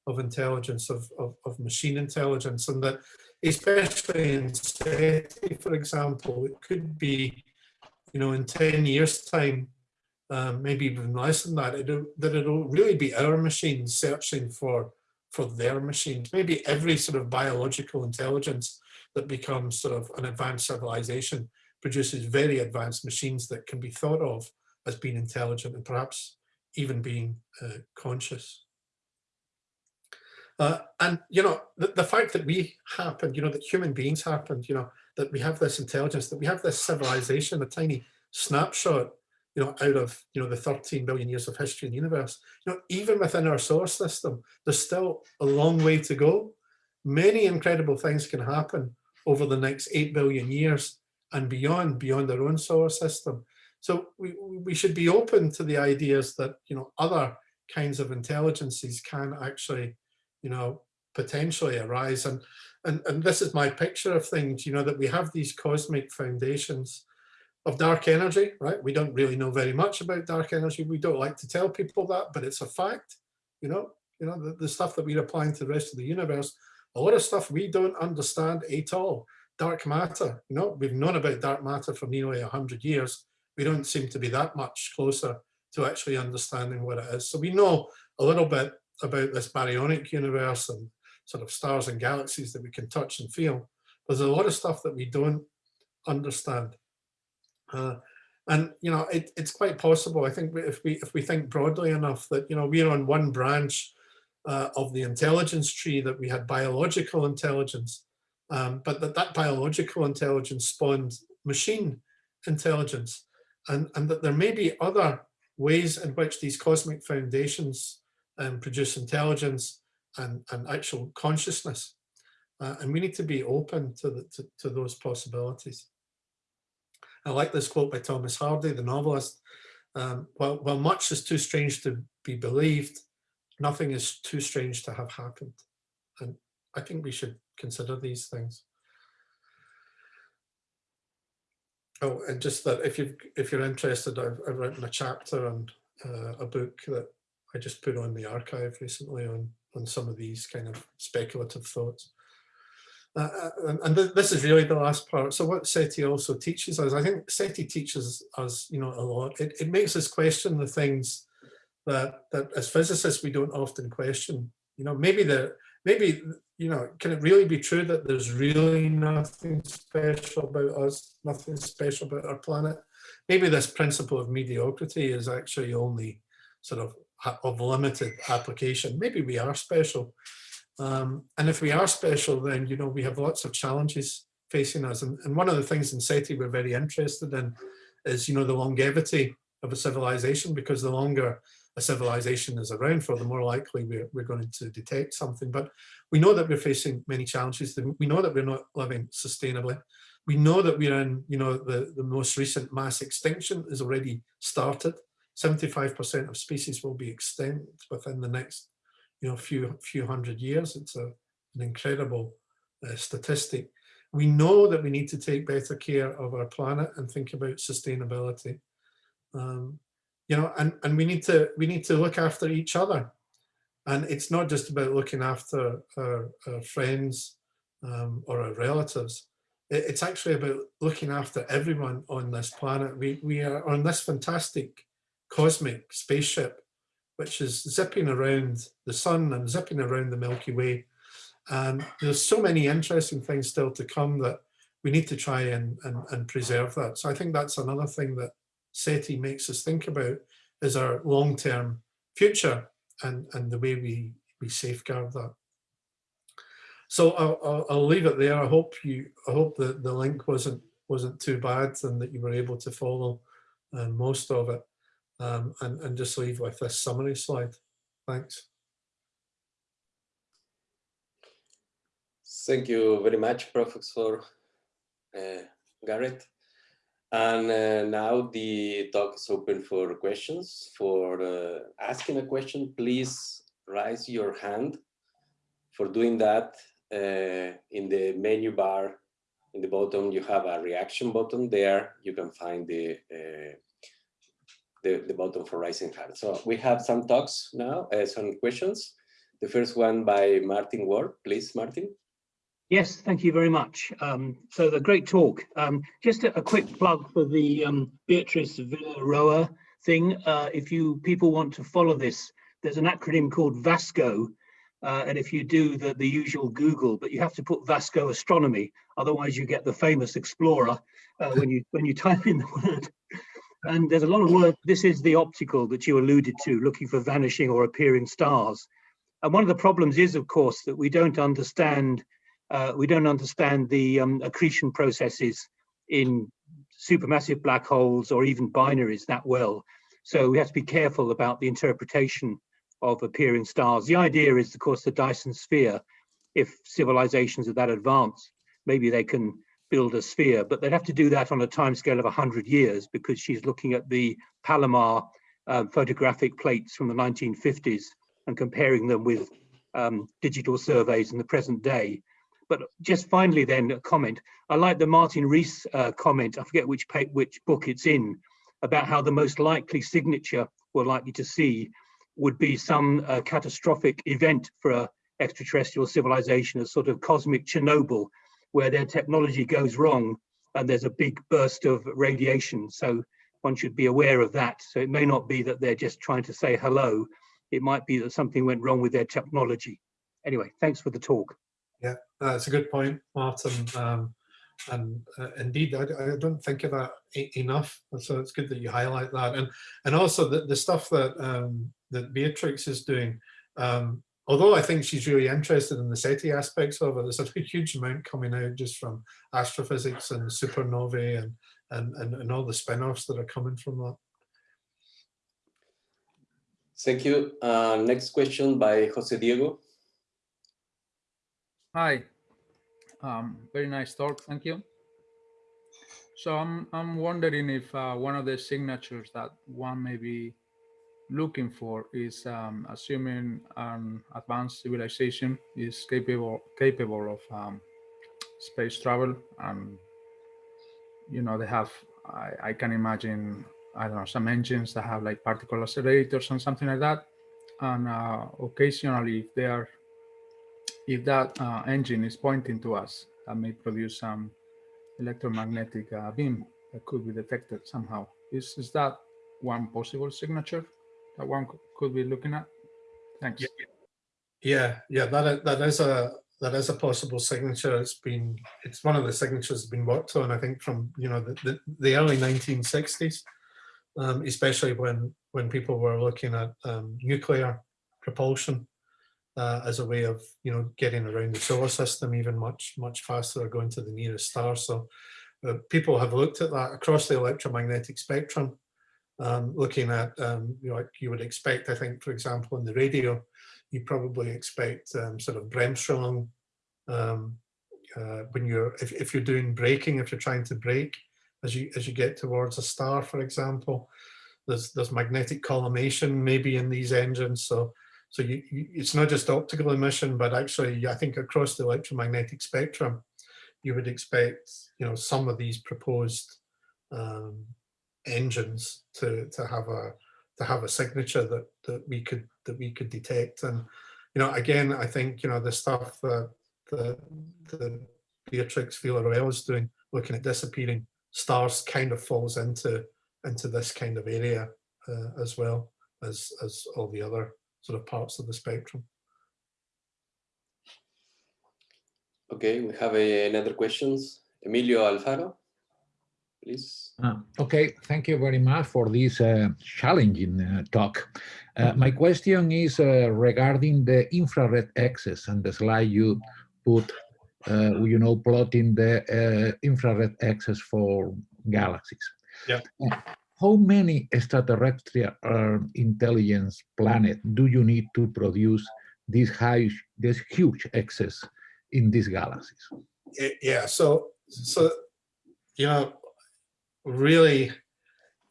of intelligence, of, of, of machine intelligence, and that especially in SETI, for example, it could be, you know, in 10 years time, um, maybe even less than that, it'll, that it'll really be our machines searching for, for their machines. Maybe every sort of biological intelligence that becomes sort of an advanced civilization produces very advanced machines that can be thought of as being intelligent and perhaps even being uh, conscious. Uh, and, you know, the, the fact that we happened, you know, that human beings happened, you know, that we have this intelligence, that we have this civilization, a tiny snapshot, you know, out of, you know, the 13 billion years of history in the universe, you know, even within our solar system, there's still a long way to go. Many incredible things can happen over the next 8 billion years and beyond, beyond our own solar system. So we, we should be open to the ideas that, you know, other kinds of intelligences can actually, you know, potentially arise. And, and, and this is my picture of things, you know, that we have these cosmic foundations of dark energy, right? We don't really know very much about dark energy. We don't like to tell people that, but it's a fact, you know, you know, the, the stuff that we're applying to the rest of the universe, a lot of stuff we don't understand at all. Dark matter, you know, we've known about dark matter for nearly 100 years we don't seem to be that much closer to actually understanding what it is. So we know a little bit about this baryonic universe and sort of stars and galaxies that we can touch and feel. But there's a lot of stuff that we don't understand. Uh, and you know, it, it's quite possible. I think if we if we think broadly enough that you know we're on one branch uh, of the intelligence tree that we had biological intelligence, um, but that that biological intelligence spawned machine intelligence and, and that there may be other ways in which these cosmic foundations um, produce intelligence and, and actual consciousness. Uh, and we need to be open to, the, to, to those possibilities. I like this quote by Thomas Hardy, the novelist. Um, while, while much is too strange to be believed, nothing is too strange to have happened. And I think we should consider these things. Oh, and just that if you if you're interested, I've, I've written a chapter and uh, a book that I just put on the arXiv recently on on some of these kind of speculative thoughts. Uh, uh and, and th this is really the last part. So what SETI also teaches us, I think SETI teaches us, you know, a lot. It, it makes us question the things that, that as physicists, we don't often question. You know, maybe the, maybe, you know, can it really be true that there's really nothing special about us, nothing special about our planet? Maybe this principle of mediocrity is actually only sort of of limited application. Maybe we are special. Um, and if we are special, then, you know, we have lots of challenges facing us. And, and one of the things in SETI we're very interested in is, you know, the longevity of a civilization, because the longer a civilization is around for, the more likely we're, we're going to detect something. But we know that we're facing many challenges. We know that we're not living sustainably. We know that we're in, you know, the, the most recent mass extinction has already started. 75% of species will be extinct within the next, you know, few few hundred years. It's a, an incredible uh, statistic. We know that we need to take better care of our planet and think about sustainability. Um, you know, and, and we need to we need to look after each other. And it's not just about looking after our, our friends um, or our relatives. it's actually about looking after everyone on this planet. We, we are on this fantastic cosmic spaceship, which is zipping around the sun and zipping around the Milky Way. And there's so many interesting things still to come that we need to try and, and, and preserve that. So I think that's another thing that SETI makes us think about is our long-term future and, and the way we, we safeguard that. So I'll, I'll, I'll, leave it there. I hope you, I hope that the link wasn't wasn't too bad and that you were able to follow uh, most of it um, and, and just leave with this summary slide. Thanks. Thank you very much, Professor uh, Garrett. And uh, now the talk is open for questions. For uh, asking a question, please raise your hand. For doing that, uh, in the menu bar in the bottom, you have a reaction button there. You can find the uh, the, the button for raising hand. So we have some talks now, uh, some questions. The first one by Martin Ward. Please, Martin. Yes, thank you very much. Um, so the great talk. Um, just a, a, quick plug for the um, Beatrice Villarroel thing. Uh, if you people want to follow this, there's an acronym called VASCO. Uh, and if you do the, the usual Google, but you have to put Vasco astronomy, otherwise you get the famous explorer uh, when you when you type in the word. And there's a lot of work, this is the optical that you alluded to, looking for vanishing or appearing stars. And one of the problems is, of course, that we don't understand uh, we don't understand the um, accretion processes in supermassive black holes or even binaries that well. So we have to be careful about the interpretation of appearing stars. The idea is, of course, the Dyson sphere. If civilizations are that advanced, maybe they can build a sphere, but they'd have to do that on a timescale of 100 years because she's looking at the Palomar uh, photographic plates from the 1950s and comparing them with um, digital surveys in the present day. But just finally then a comment, I like the Martin Rees uh, comment, I forget which, which book it's in, about how the most likely signature we're likely to see would be some uh, catastrophic event for a extraterrestrial civilization, a sort of cosmic Chernobyl, where their technology goes wrong and there's a big burst of radiation. So one should be aware of that. So it may not be that they're just trying to say hello. It might be that something went wrong with their technology. Anyway, thanks for the talk. Yeah, that's a good point, Martin. Um, and uh, indeed, I, I, don't think of that enough. So it's good that you highlight that. And and also the, the stuff that um, that Beatrix is doing. Um, although I think she's really interested in the SETI aspects of it, there's a huge amount coming out just from astrophysics and supernovae and, and, and, and all the spin-offs that are coming from that. Thank you. Uh, next question by Jose Diego. Hi. Um, very nice talk. Thank you. So I'm, I'm wondering if uh, one of the signatures that one may be looking for is um, assuming an advanced civilization is capable capable of um, space travel and you know they have I, I, can imagine I don't know some engines that have like particle accelerators and something like that and uh, occasionally if they are if that uh, engine is pointing to us that may produce some electromagnetic uh, beam that could be detected somehow is is that one possible signature that one could be looking at? Thanks. Yeah, yeah, that is, that is a that is a possible signature. It's been it's one of the signatures that's been worked on. I think from you know the the, the early 1960s, um, especially when when people were looking at um, nuclear propulsion uh, as a way of you know getting around the solar system even much much faster going to the nearest star. So uh, people have looked at that across the electromagnetic spectrum, um, looking at um, you know like you would expect. I think, for example, in the radio you probably expect um, sort of Bremsstrahlung um, uh, when you're if, if you're doing braking, if you're trying to brake as you as you get towards a star, for example. There's there's magnetic collimation maybe in these engines, so so you, you it's not just optical emission, but actually I think across the electromagnetic spectrum, you would expect you know some of these proposed um, engines to to have a to have a signature that that we could that we could detect. And you know again i think you know the stuff that the the beatrix Villarroel is doing looking at disappearing stars kind of falls into into this kind of area uh, as well as as all the other sort of parts of the spectrum Okay, we have uh, another questions. Emilio Alfaro, please. Uh, okay, thank you very much for this uh, challenging uh, talk. Uh, my question is uh, regarding the infrared excess and the slide you put, uh, you know, plotting the infrared excess for galaxies. Yeah. How many extraterrestrial intelligence planet do you need to produce this high, this huge excess in these galaxies? yeah so so you know really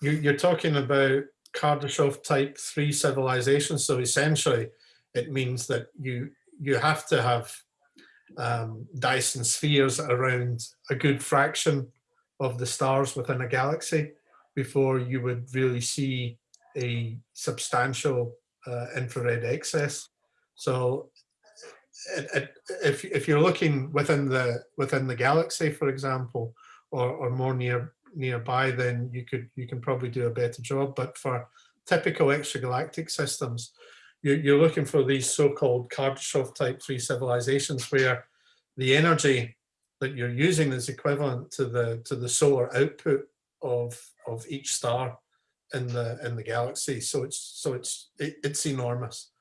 you, you're talking about Kardashev type three civilizations. So essentially it means that you you have to have um, Dyson spheres around a good fraction of the stars within a galaxy before you would really see a substantial uh, infrared excess. So it, it, if, if you're looking within the within the galaxy, for example, or, or more near nearby, then you could you can probably do a better job. But for typical extragalactic systems, you, you're looking for these so-called Kardashev type three civilizations where the energy that you're using is equivalent to the to the solar output of of each star in the in the galaxy. So it's so it's it, it's enormous.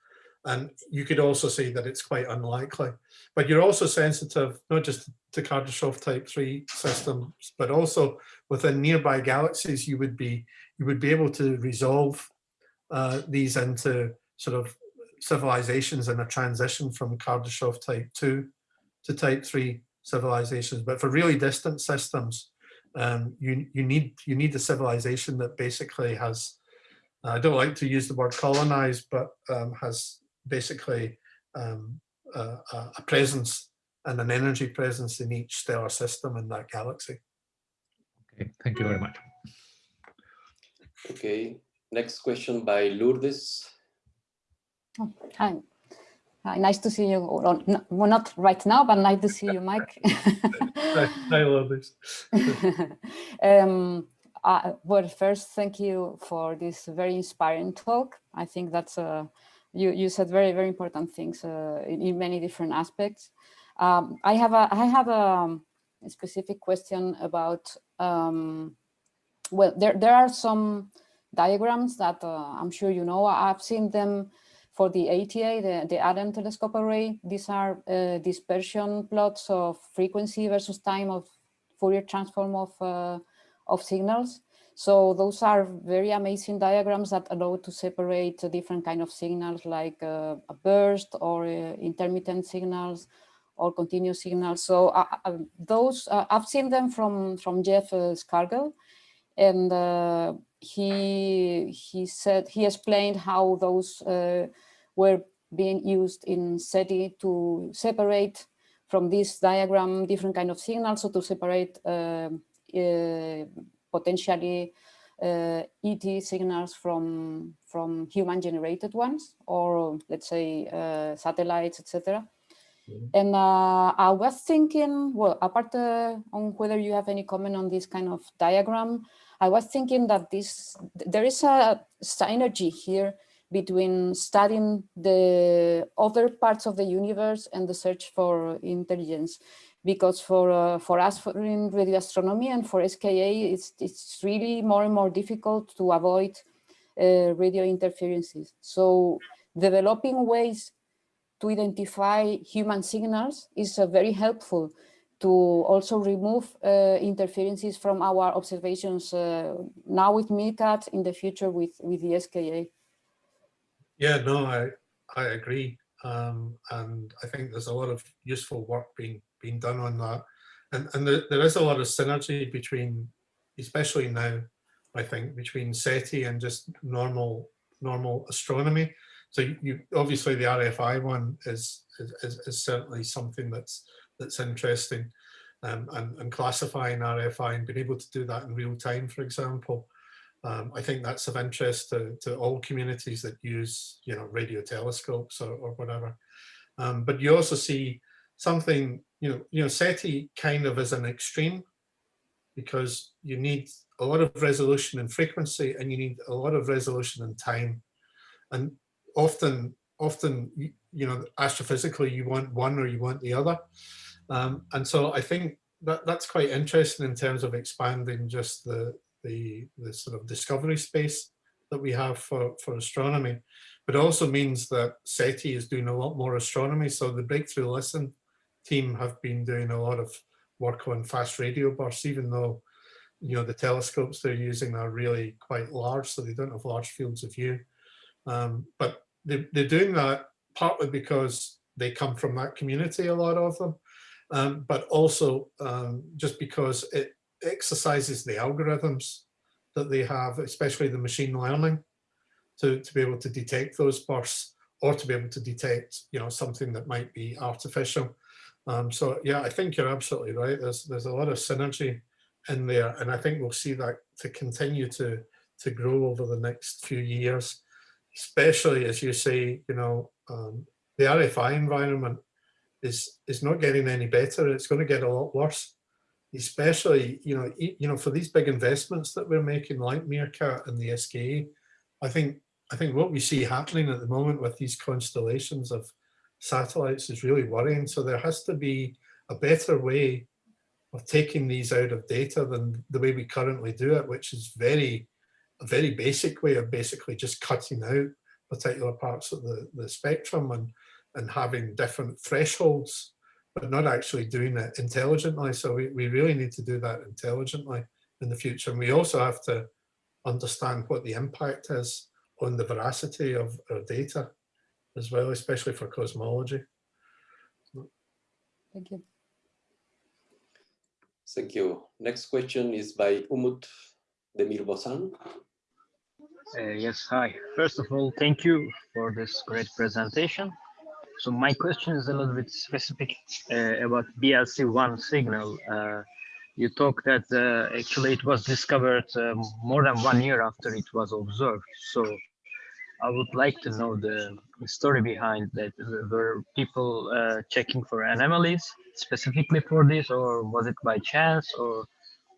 And you could also say that it's quite unlikely. But you're also sensitive, not just to Kardashev type 3 systems, but also within nearby galaxies, you would be you would be able to resolve uh, these into sort of civilizations in a transition from Kardashev type 2 to type 3 civilizations. But for really distant systems, um, you, you, need, you need a civilization that basically has, I don't like to use the word colonize, but um, has basically um, a, a presence and an energy presence in each stellar system in that galaxy. Okay, thank you very much. Okay, next question by Lourdes. Oh, hi. Hi, nice to see you. Well, no, well, not right now, but nice to see you, Mike. I love this. um, uh, well, first, thank you for this very inspiring talk. I think that's a you, you said very, very important things uh, in, in, many different aspects. Um, I have a, I have a, a specific question about, um, well, there, there are some diagrams that uh, I'm sure you know, I've seen them for the ATA, the, the Allen telescope array. These are uh, dispersion plots of frequency versus time of Fourier transform of, uh, of signals. So those are very amazing diagrams that allow to separate different kind of signals like uh, a burst or uh, intermittent signals or continuous signals. So uh, uh those, I've seen them from, from Jeff Scargle and he, he said, he explained how those were being used in SETI to separate from this diagram different kind of signals, so to separate potentially uh, ET signals from from human generated ones or let's say uh, satellites etc mm-hmm. and uh, I was thinking well apart uh, on whether you have any comment on this kind of diagram I was thinking that this there is a synergy here between studying the other parts of the universe and the search for intelligence. Because for uh, for us for in radio astronomy and for SKA, it's it's really more and more difficult to avoid uh, radio interferences. So developing ways to identify human signals is uh, very helpful to also remove uh, interferences from our observations uh, now with MeerKAT, in the future with, with the SKA. Yeah, no, I, I agree. Um, and I think there's a lot of useful work being, being done on that. And, and there, there is a lot of synergy between, especially now, I think, between SETI and just normal normal astronomy. So you, you obviously the RFI one is, is, is certainly something that's that's interesting um, and, and classifying RFI and being able to do that in real time, for example. Um, I think that's of interest to, to all communities that use, you know, radio telescopes or, or whatever. Um, but you also see something, you know, you know, SETI kind of is an extreme because you need a lot of resolution and frequency and you need a lot of resolution and time. And often, often, you know, astrophysically, you want one or you want the other. Um, and so I think that that's quite interesting in terms of expanding just the, the, the sort of discovery space that we have for, for astronomy. But also means that SETI is doing a lot more astronomy. So the Breakthrough Listen team have been doing a lot of work on fast radio bursts, even though you know the telescopes they're using are really quite large, so they don't have large fields of view. Um, but they, they're doing that partly because they come from that community, a lot of them, um, but also um, just because it exercises the algorithms that they have, especially the machine learning, to, to be able to detect those bursts or to be able to detect, you know, something that might be artificial. Um, so yeah, I think you're absolutely right. There's there's a lot of synergy in there, and I think we'll see that to continue to to grow over the next few years, especially as you say, you know, um, the RFI environment is is not getting any better. It's going to get a lot worse, especially you know you know for these big investments that we're making, like MeerKAT and the SKA. I think I think what we see happening at the moment with these constellations of satellites is really worrying. So there has to be a better way of taking these out of data than the way we currently do it, which is very a very basic way of basically just cutting out particular parts of the, the spectrum and and having different thresholds, but not actually doing it intelligently. So we, we really need to do that intelligently in the future. And we also have to understand what the impact is on the veracity of our data as well, especially for cosmology. Thank you. Thank you. Next question is by Umut Demirbosan. Uh, yes, hi. First of all, thank you for this great presentation. So my question is a little bit specific uh, about BLC1 signal. Uh, you talked that uh, actually it was discovered uh, more than one year after it was observed. So I would like to know the story behind that. Were people uh, checking for anomalies specifically for this, or was it by chance, or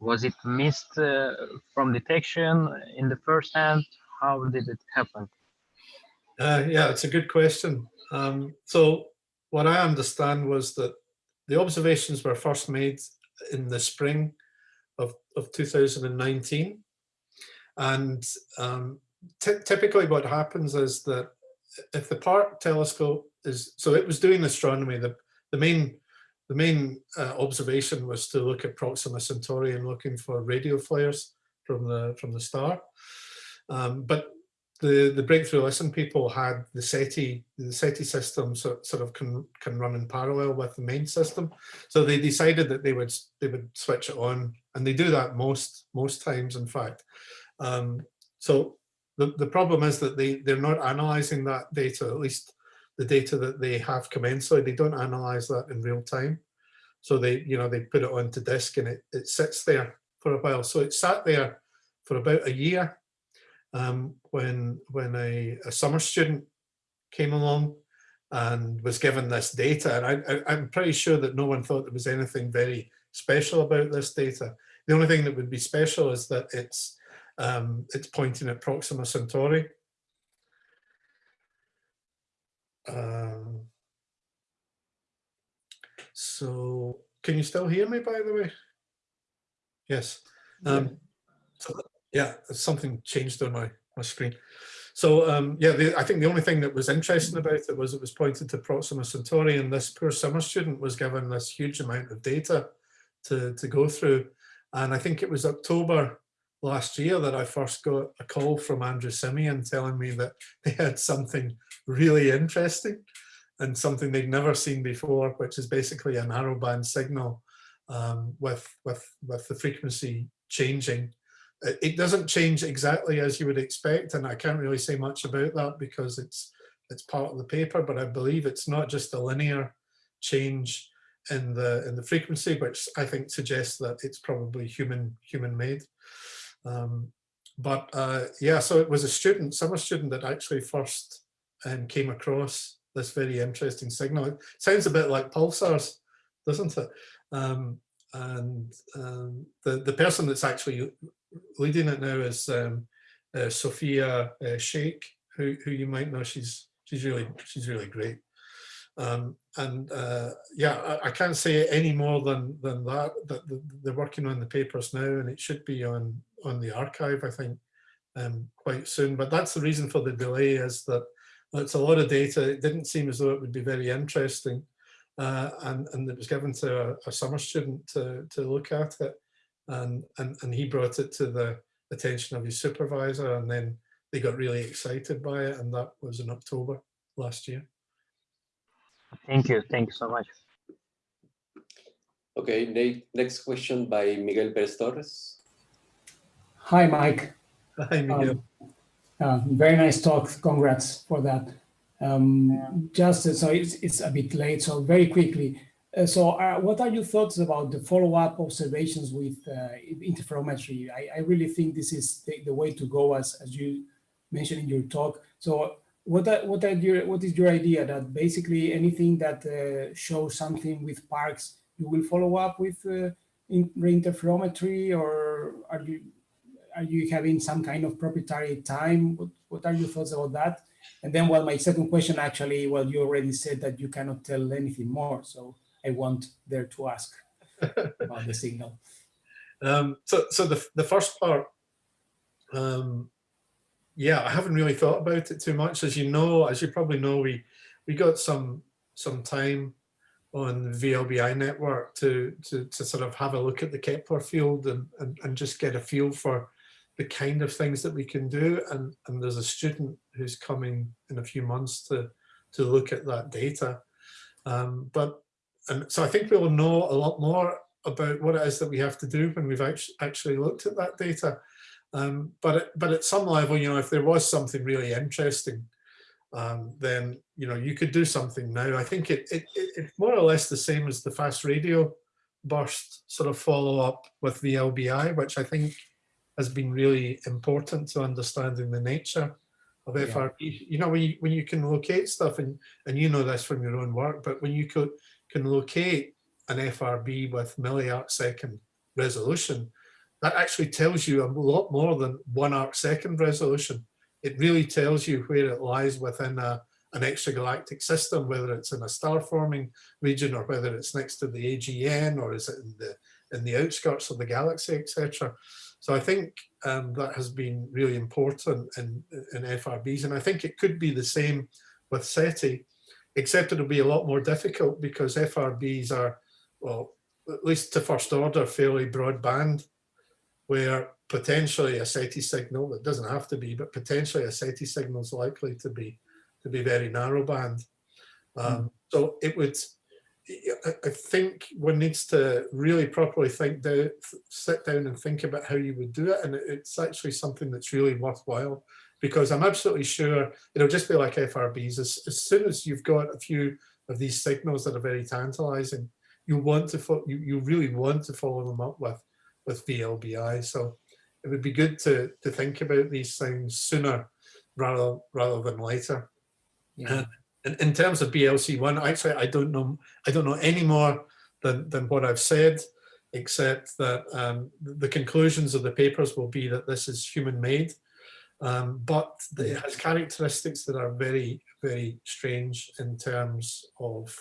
was it missed uh, from detection in the first hand? How did it happen? yeah, it's a good question. Um, so what I understand was that the observations were first made in the spring of, of 2019. And um, typically what happens is that if the Parkes telescope is, so it was doing astronomy, the, the main the main uh, observation was to look at Proxima Centauri and looking for radio flares from the from the star. Um, but the, the breakthrough listen people had the SETI, the SETI system sort, sort of can, can run in parallel with the main system. So they decided that they would they would switch it on and they do that most most times in fact. Um, so the, the problem is that they, they're not analyzing that data, at least the data that they have commensally, they don't analyze that in real time. So they, you know, they put it onto disk and it, it sits there for a while. So it sat there for about a year um, when when a, a, summer student came along and was given this data. And I, am pretty sure that no one thought there was anything very special about this data. The only thing that would be special is that it's um, it's pointing at Proxima Centauri. Um, so can you still hear me, by the way? Yes. Um, yeah, something changed on my, my screen. So um, yeah, the, I think the only thing that was interesting about it was it was pointed to Proxima Centauri and this poor summer student was given this huge amount of data to, to go through. And I think it was October last year that I first got a call from Andrew Siemion telling me that they had something really interesting and something they'd never seen before, which is basically a narrowband signal um, with, with, with the frequency changing. It doesn't change exactly as you would expect, and I can't really say much about that because it's it's part of the paper, but I believe it's not just a linear change in the in the frequency, which I think suggests that it's probably human human made. Um, but uh, yeah, so it was a student, summer student that actually first um, came across this very interesting signal. It sounds a bit like pulsars, doesn't it? Um, and um, the the person that's actually leading it now is um, uh, Sofia uh, Sheikh, who who you might know. She's she's really she's really great. Um, and uh, yeah, I, I, can't say any more than than that. That they're working on the papers now, and it should be on on the arXiv. I think um, quite soon. But that's the reason for the delay is that it's a lot of data. It didn't seem as though it would be very interesting, uh, and and it was given to a, a summer student to to look at it and, and, and he brought it to the attention of his supervisor and then they got really excited by it and that was in October last year. Thank you. Thank you so much. Okay, next question by Miguel Perez Torres. Hi, Mike. Hi, Miguel. Um, uh, very nice talk. Congrats for that. Um, just so it's, it's a bit late, so very quickly, uh, so uh, what are your thoughts about the follow-up observations with uh, interferometry? I, I, really think this is the, the, way to go as, as you mentioned in your talk. So what are, what are your what is your idea that basically anything that uh, shows something with Parkes you will follow up with uh, in interferometry or are you are you having some kind of proprietary time? What, what are your thoughts about that? And then well my second question actually well you already said that you cannot tell anything more so I want there to ask about the signal. Um, so, so the, the first part, um, yeah, I haven't really thought about it too much. As you know, as you probably know, we we got some some time on the VLBI network to, to, to sort of have a look at the Kepler field and, and, and just get a feel for the kind of things that we can do. And, and there's a student who's coming in a few months to, to look at that data. Um, but and so I think we'll know a lot more about what it is that we have to do when we've actually looked at that data. Um, but, but at some level, you know, if there was something really interesting, um, then, you know, you could do something now. I think it, it, it, it's more or less the same as the fast radio burst sort of follow up with the LBI, which I think has been really important to understanding the nature of yeah. FRB. You know, when you, when you can locate stuff, and, and you know this from your own work, but when you could can locate an FRB with milliarc second resolution, that actually tells you a lot more than one arc second resolution. It really tells you where it lies within a, an extragalactic system, whether it's in a star forming region or whether it's next to the AGN or is it in the in the outskirts of the galaxy, etc. So I think um, that has been really important in, in FRBs. And I think it could be the same with SETI except it'll be a lot more difficult because FRBs are, well, at least to first order, fairly broadband, where potentially a SETI signal, it doesn't have to be, but potentially a SETI signal is likely to be to be very narrowband. Um, mm. So it would, I think one needs to really properly think down, sit down and think about how you would do it. And it's actually something that's really worthwhile because I'm absolutely sure it'll just be like FRBs. As, as soon as you've got a few of these signals that are very tantalizing, you want to you, you really want to follow them up with with VLBI. So it would be good to to think about these things sooner rather rather than later. Yeah. Uh, in, in terms of BLC one, actually I don't know I don't know any more than than what I've said, except that um, the conclusions of the papers will be that this is human made um, but it has characteristics that are very, very strange in terms of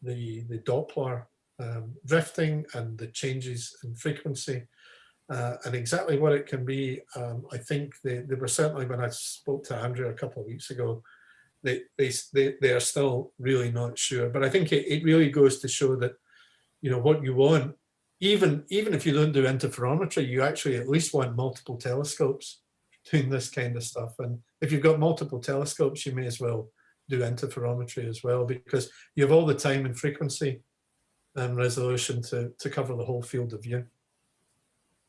the, the Doppler um, drifting and the changes in frequency. Uh, and exactly what it can be, um, I think they, they were certainly when I spoke to Andrew a couple of weeks ago, they, they, they, they are still really not sure. But I think it, it really goes to show that, you know, what you want, even, even if you don't do interferometry, you actually at least want multiple telescopes doing this kind of stuff. And if you've got multiple telescopes, you may as well do interferometry as well, because you have all the time and frequency and resolution to, to cover the whole field of view.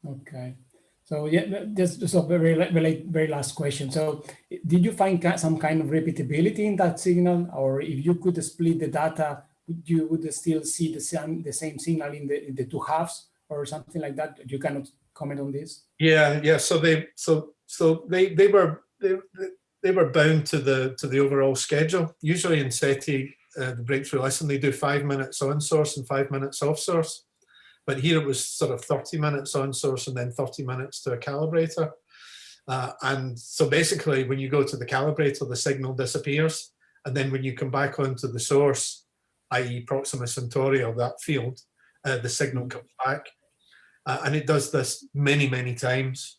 Okay. So yeah, just, just a very, very, very last question. So did you find some kind of repeatability in that signal? Or if you could split the data, you would still see the same, the same signal in the, in the two halves or something like that? You cannot comment on this? Yeah, yeah. So they, so, so they, they were, they, they were bound to the, to the overall schedule. Usually in SETI, uh, the Breakthrough Listen, they do five minutes on source and five minutes off source. But here it was sort of 30 minutes on source and then 30 minutes to a calibrator. Uh, and so basically when you go to the calibrator, the signal disappears. And then when you come back onto the source, i.e. Proxima Centauri or that field, uh, the signal comes back. Uh, and it does this many, many times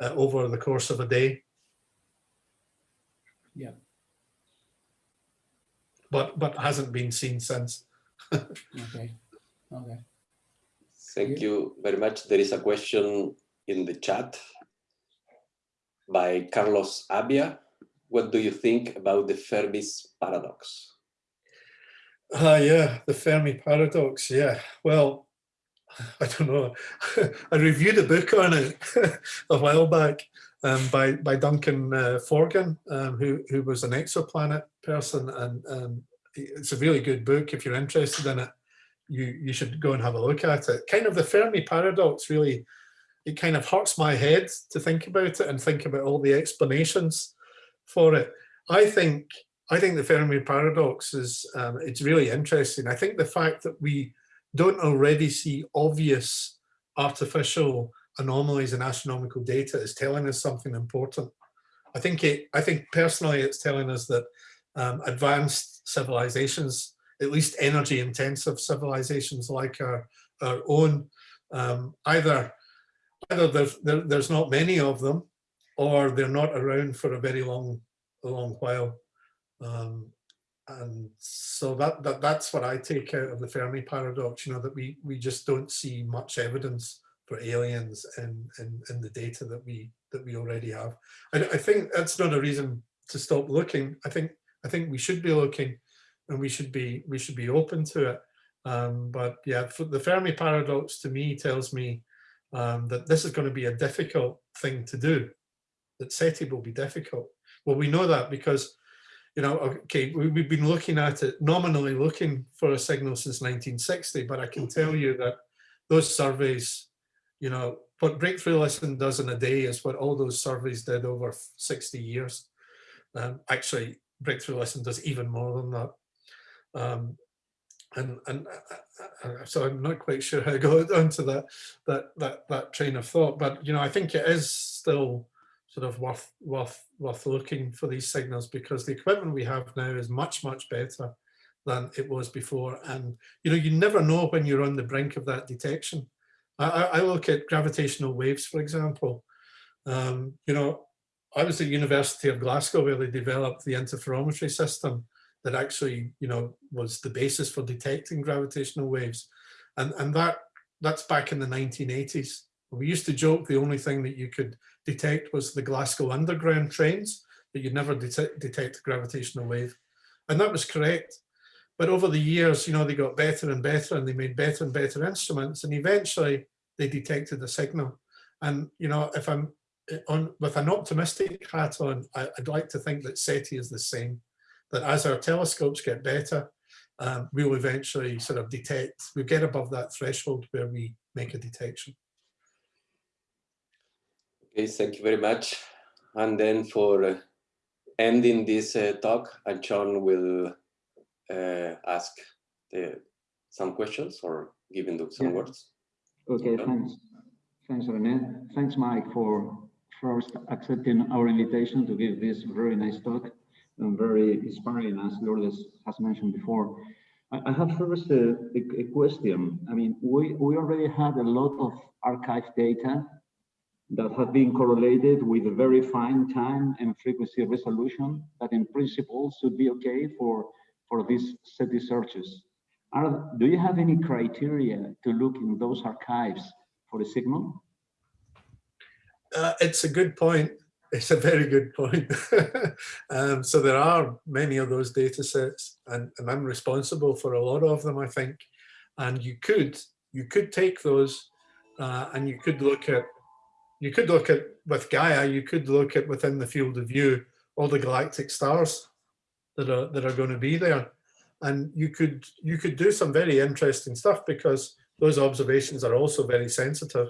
uh, over the course of a day. Yeah. But, but hasn't been seen since. okay, okay. Thank you very much. There is a question in the chat by Carlos Abia. What do you think about the Fermi's paradox? Ah, uh, yeah, the Fermi paradox. Yeah, well, I don't know. I reviewed a book on it a while back um, by by Duncan uh, Forgan, um, who who was an exoplanet person, and um, it's a really good book if you're interested in it you, you should go and have a look at it. Kind of the Fermi paradox really, it kind of hurts my head to think about it and think about all the explanations for it. I think I think the Fermi paradox is um, it's really interesting. I think the fact that we don't already see obvious artificial anomalies in astronomical data is telling us something important. I think it. I think personally, it's telling us that um, advanced civilizations at least energy intensive civilizations like our, our own, um, either, either there's, there, there's not many of them or they're not around for a very long, long while. Um, and so that, that that's what I take out of the Fermi paradox, you know, that we, we just don't see much evidence for aliens in, in, in the data that we that we already have. I, I think that's not a reason to stop looking. I think I think we should be looking and we should be we should be open to it. Um, but yeah, the Fermi paradox to me tells me um, that this is going to be a difficult thing to do. That SETI will be difficult. Well, we know that because you know, okay, we, have been looking at it, nominally looking for a signal since 1960, but I can tell you that those surveys, you know, what Breakthrough Listen does in a day is what all those surveys did over 60 years. Um, actually, Breakthrough Listen does even more than that. Um, and and uh, uh, uh, so I'm not quite sure how I got onto that that that that train of thought, but you know I think it is still sort of worth worth worth looking for these signals because the equipment we have now is much much better than it was before, and you know you never know when you're on the brink of that detection. I, I look at gravitational waves, for example. Um, you know, I was at University of Glasgow where they developed the interferometry system that actually, you know, was the basis for detecting gravitational waves. And, and that that's back in the 1980s. We used to joke the only thing that you could detect was the Glasgow Underground trains, that you'd never detect, detect a gravitational wave. And that was correct. But over the years, you know, they got better and better and they made better and better instruments. And eventually they detected the signal. And, you know, if I'm on with an optimistic hat on, I, would like to think that SETI is the same that as our telescopes get better, um, we'll eventually sort of detect, we get above that threshold where we make a detection. Okay, thank you very much. And then for uh, ending this uh, talk, Antxon will uh, ask the, some questions or giving them some yeah. words. Okay, thanks. Thanks, Rene. Thanks, Mike, for first accepting our invitation to give this very nice talk and very inspiring, as Lourdes has mentioned before. I, I have first a, a, a question. I mean, we, we already had a lot of archive data that have been correlated with a very fine time and frequency resolution that in principle should be okay for, for these SETI searches. Are, do you have any criteria to look in those archives for a signal? Uh, it's a good point. It's a very good point. um, so there are many of those data sets and, and I'm responsible for a lot of them, I think. And you could, you could take those uh, and you could look at, you could look at, with Gaia, you could look at within the field of view, all the galactic stars that are, that are going to be there. And you could, you could do some very interesting stuff because those observations are also very sensitive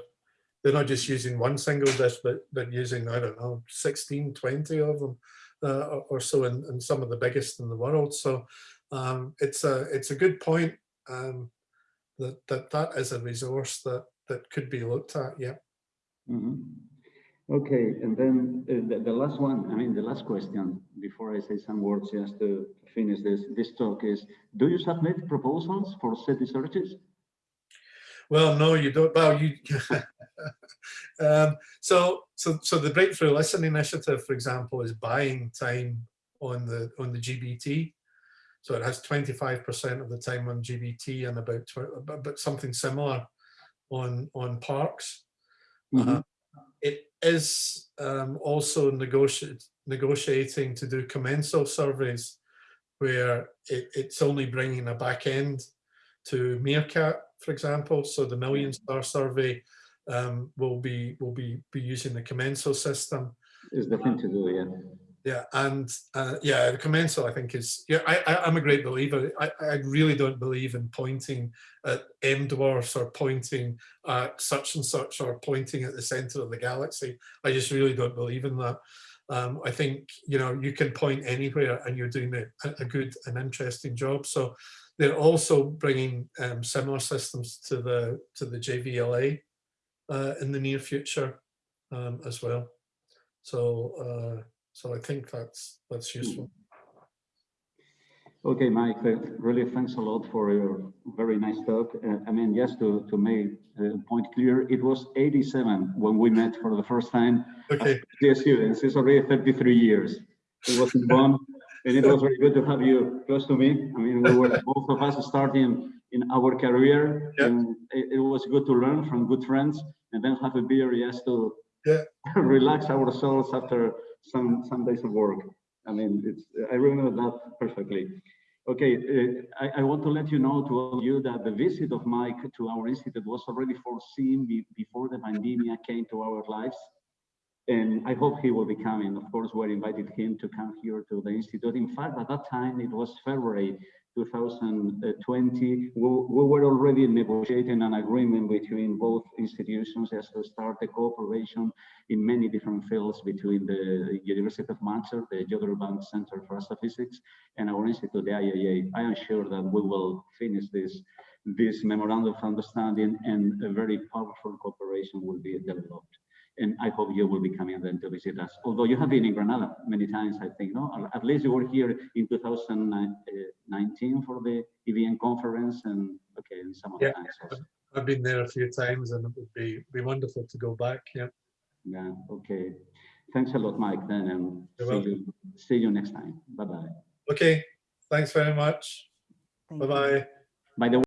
they're not just using one single disk, but, but using, I don't know, 16, 20 of them uh, or, so, and, and some of the biggest in the world. So um, it's a it's a good point um, that, that that is a resource that, that could be looked at, yeah. Mm -hmm. Okay, and then uh, the, the, last one, I mean, the last question before I say some words just to finish this, this talk is, do you submit proposals for SETI searches? Well, no, you don't. Well, you. um, so, so, so the Breakthrough Listen Initiative, for example, is buying time on the on the GBT. So it has 25% of the time on GBT and about but something similar on on Parkes. Mm -hmm. uh, it is um, also negotiate, negotiating to do commensal surveys where it, it's only bringing a back end to MeerKAT for example. So the Million Star Survey um, will be will be be using the commensal system. Is the thing to do, yeah. Yeah, and uh, yeah, the commensal I think is yeah. I, am a great believer. I I really don't believe in pointing at M dwarfs or pointing at such and such or pointing at the center of the galaxy. I just really don't believe in that. Um, I think you know you can point anywhere and you're doing a, a good and interesting job. So they're also bringing um, similar systems to the to the JVLA uh, in the near future um, as well. So uh, so I think that's that's useful. Okay, Mike, uh, really thanks a lot for your very nice talk. Uh, I mean, just to, to make the point clear, it was 87 when we met for the first time. Okay. Dear students, it's already 33 years. It was in Bonn, and it was very good to have you close to me. I mean, we were both of us starting in our career, yeah. and it, it, was good to learn from good friends, and then have a beer just to yeah. relax ourselves after some some days of work. I mean, it's I remember that perfectly. Okay, uh, I, I, want to let you know to all of you that the visit of Mike to our institute was already foreseen be, before the pandemic came to our lives and I hope he will be coming. Of course, we invited him to come here to the Institute. In fact, at that time, it was February 2020. We, we were already negotiating an agreement between both institutions as to start a cooperation in many different fields between the University of Manchester, the Jodrell Bank Center for Astrophysics, and our institute, the IAA. I am sure that we will finish this this memorandum of understanding and a very powerful cooperation will be developed and I hope you will be coming then to visit us. Although you have been in Granada many times, I think, no? At least you were here in 2019 uh, for the EVN conference and okay, and some other yeah, times also. I've been there a few times and it would be, be wonderful to go back, yeah. Yeah, okay. Thanks a lot, Mike, then, and see you, see you next time. Bye-bye. Okay, thanks very much. Bye-bye. By the way,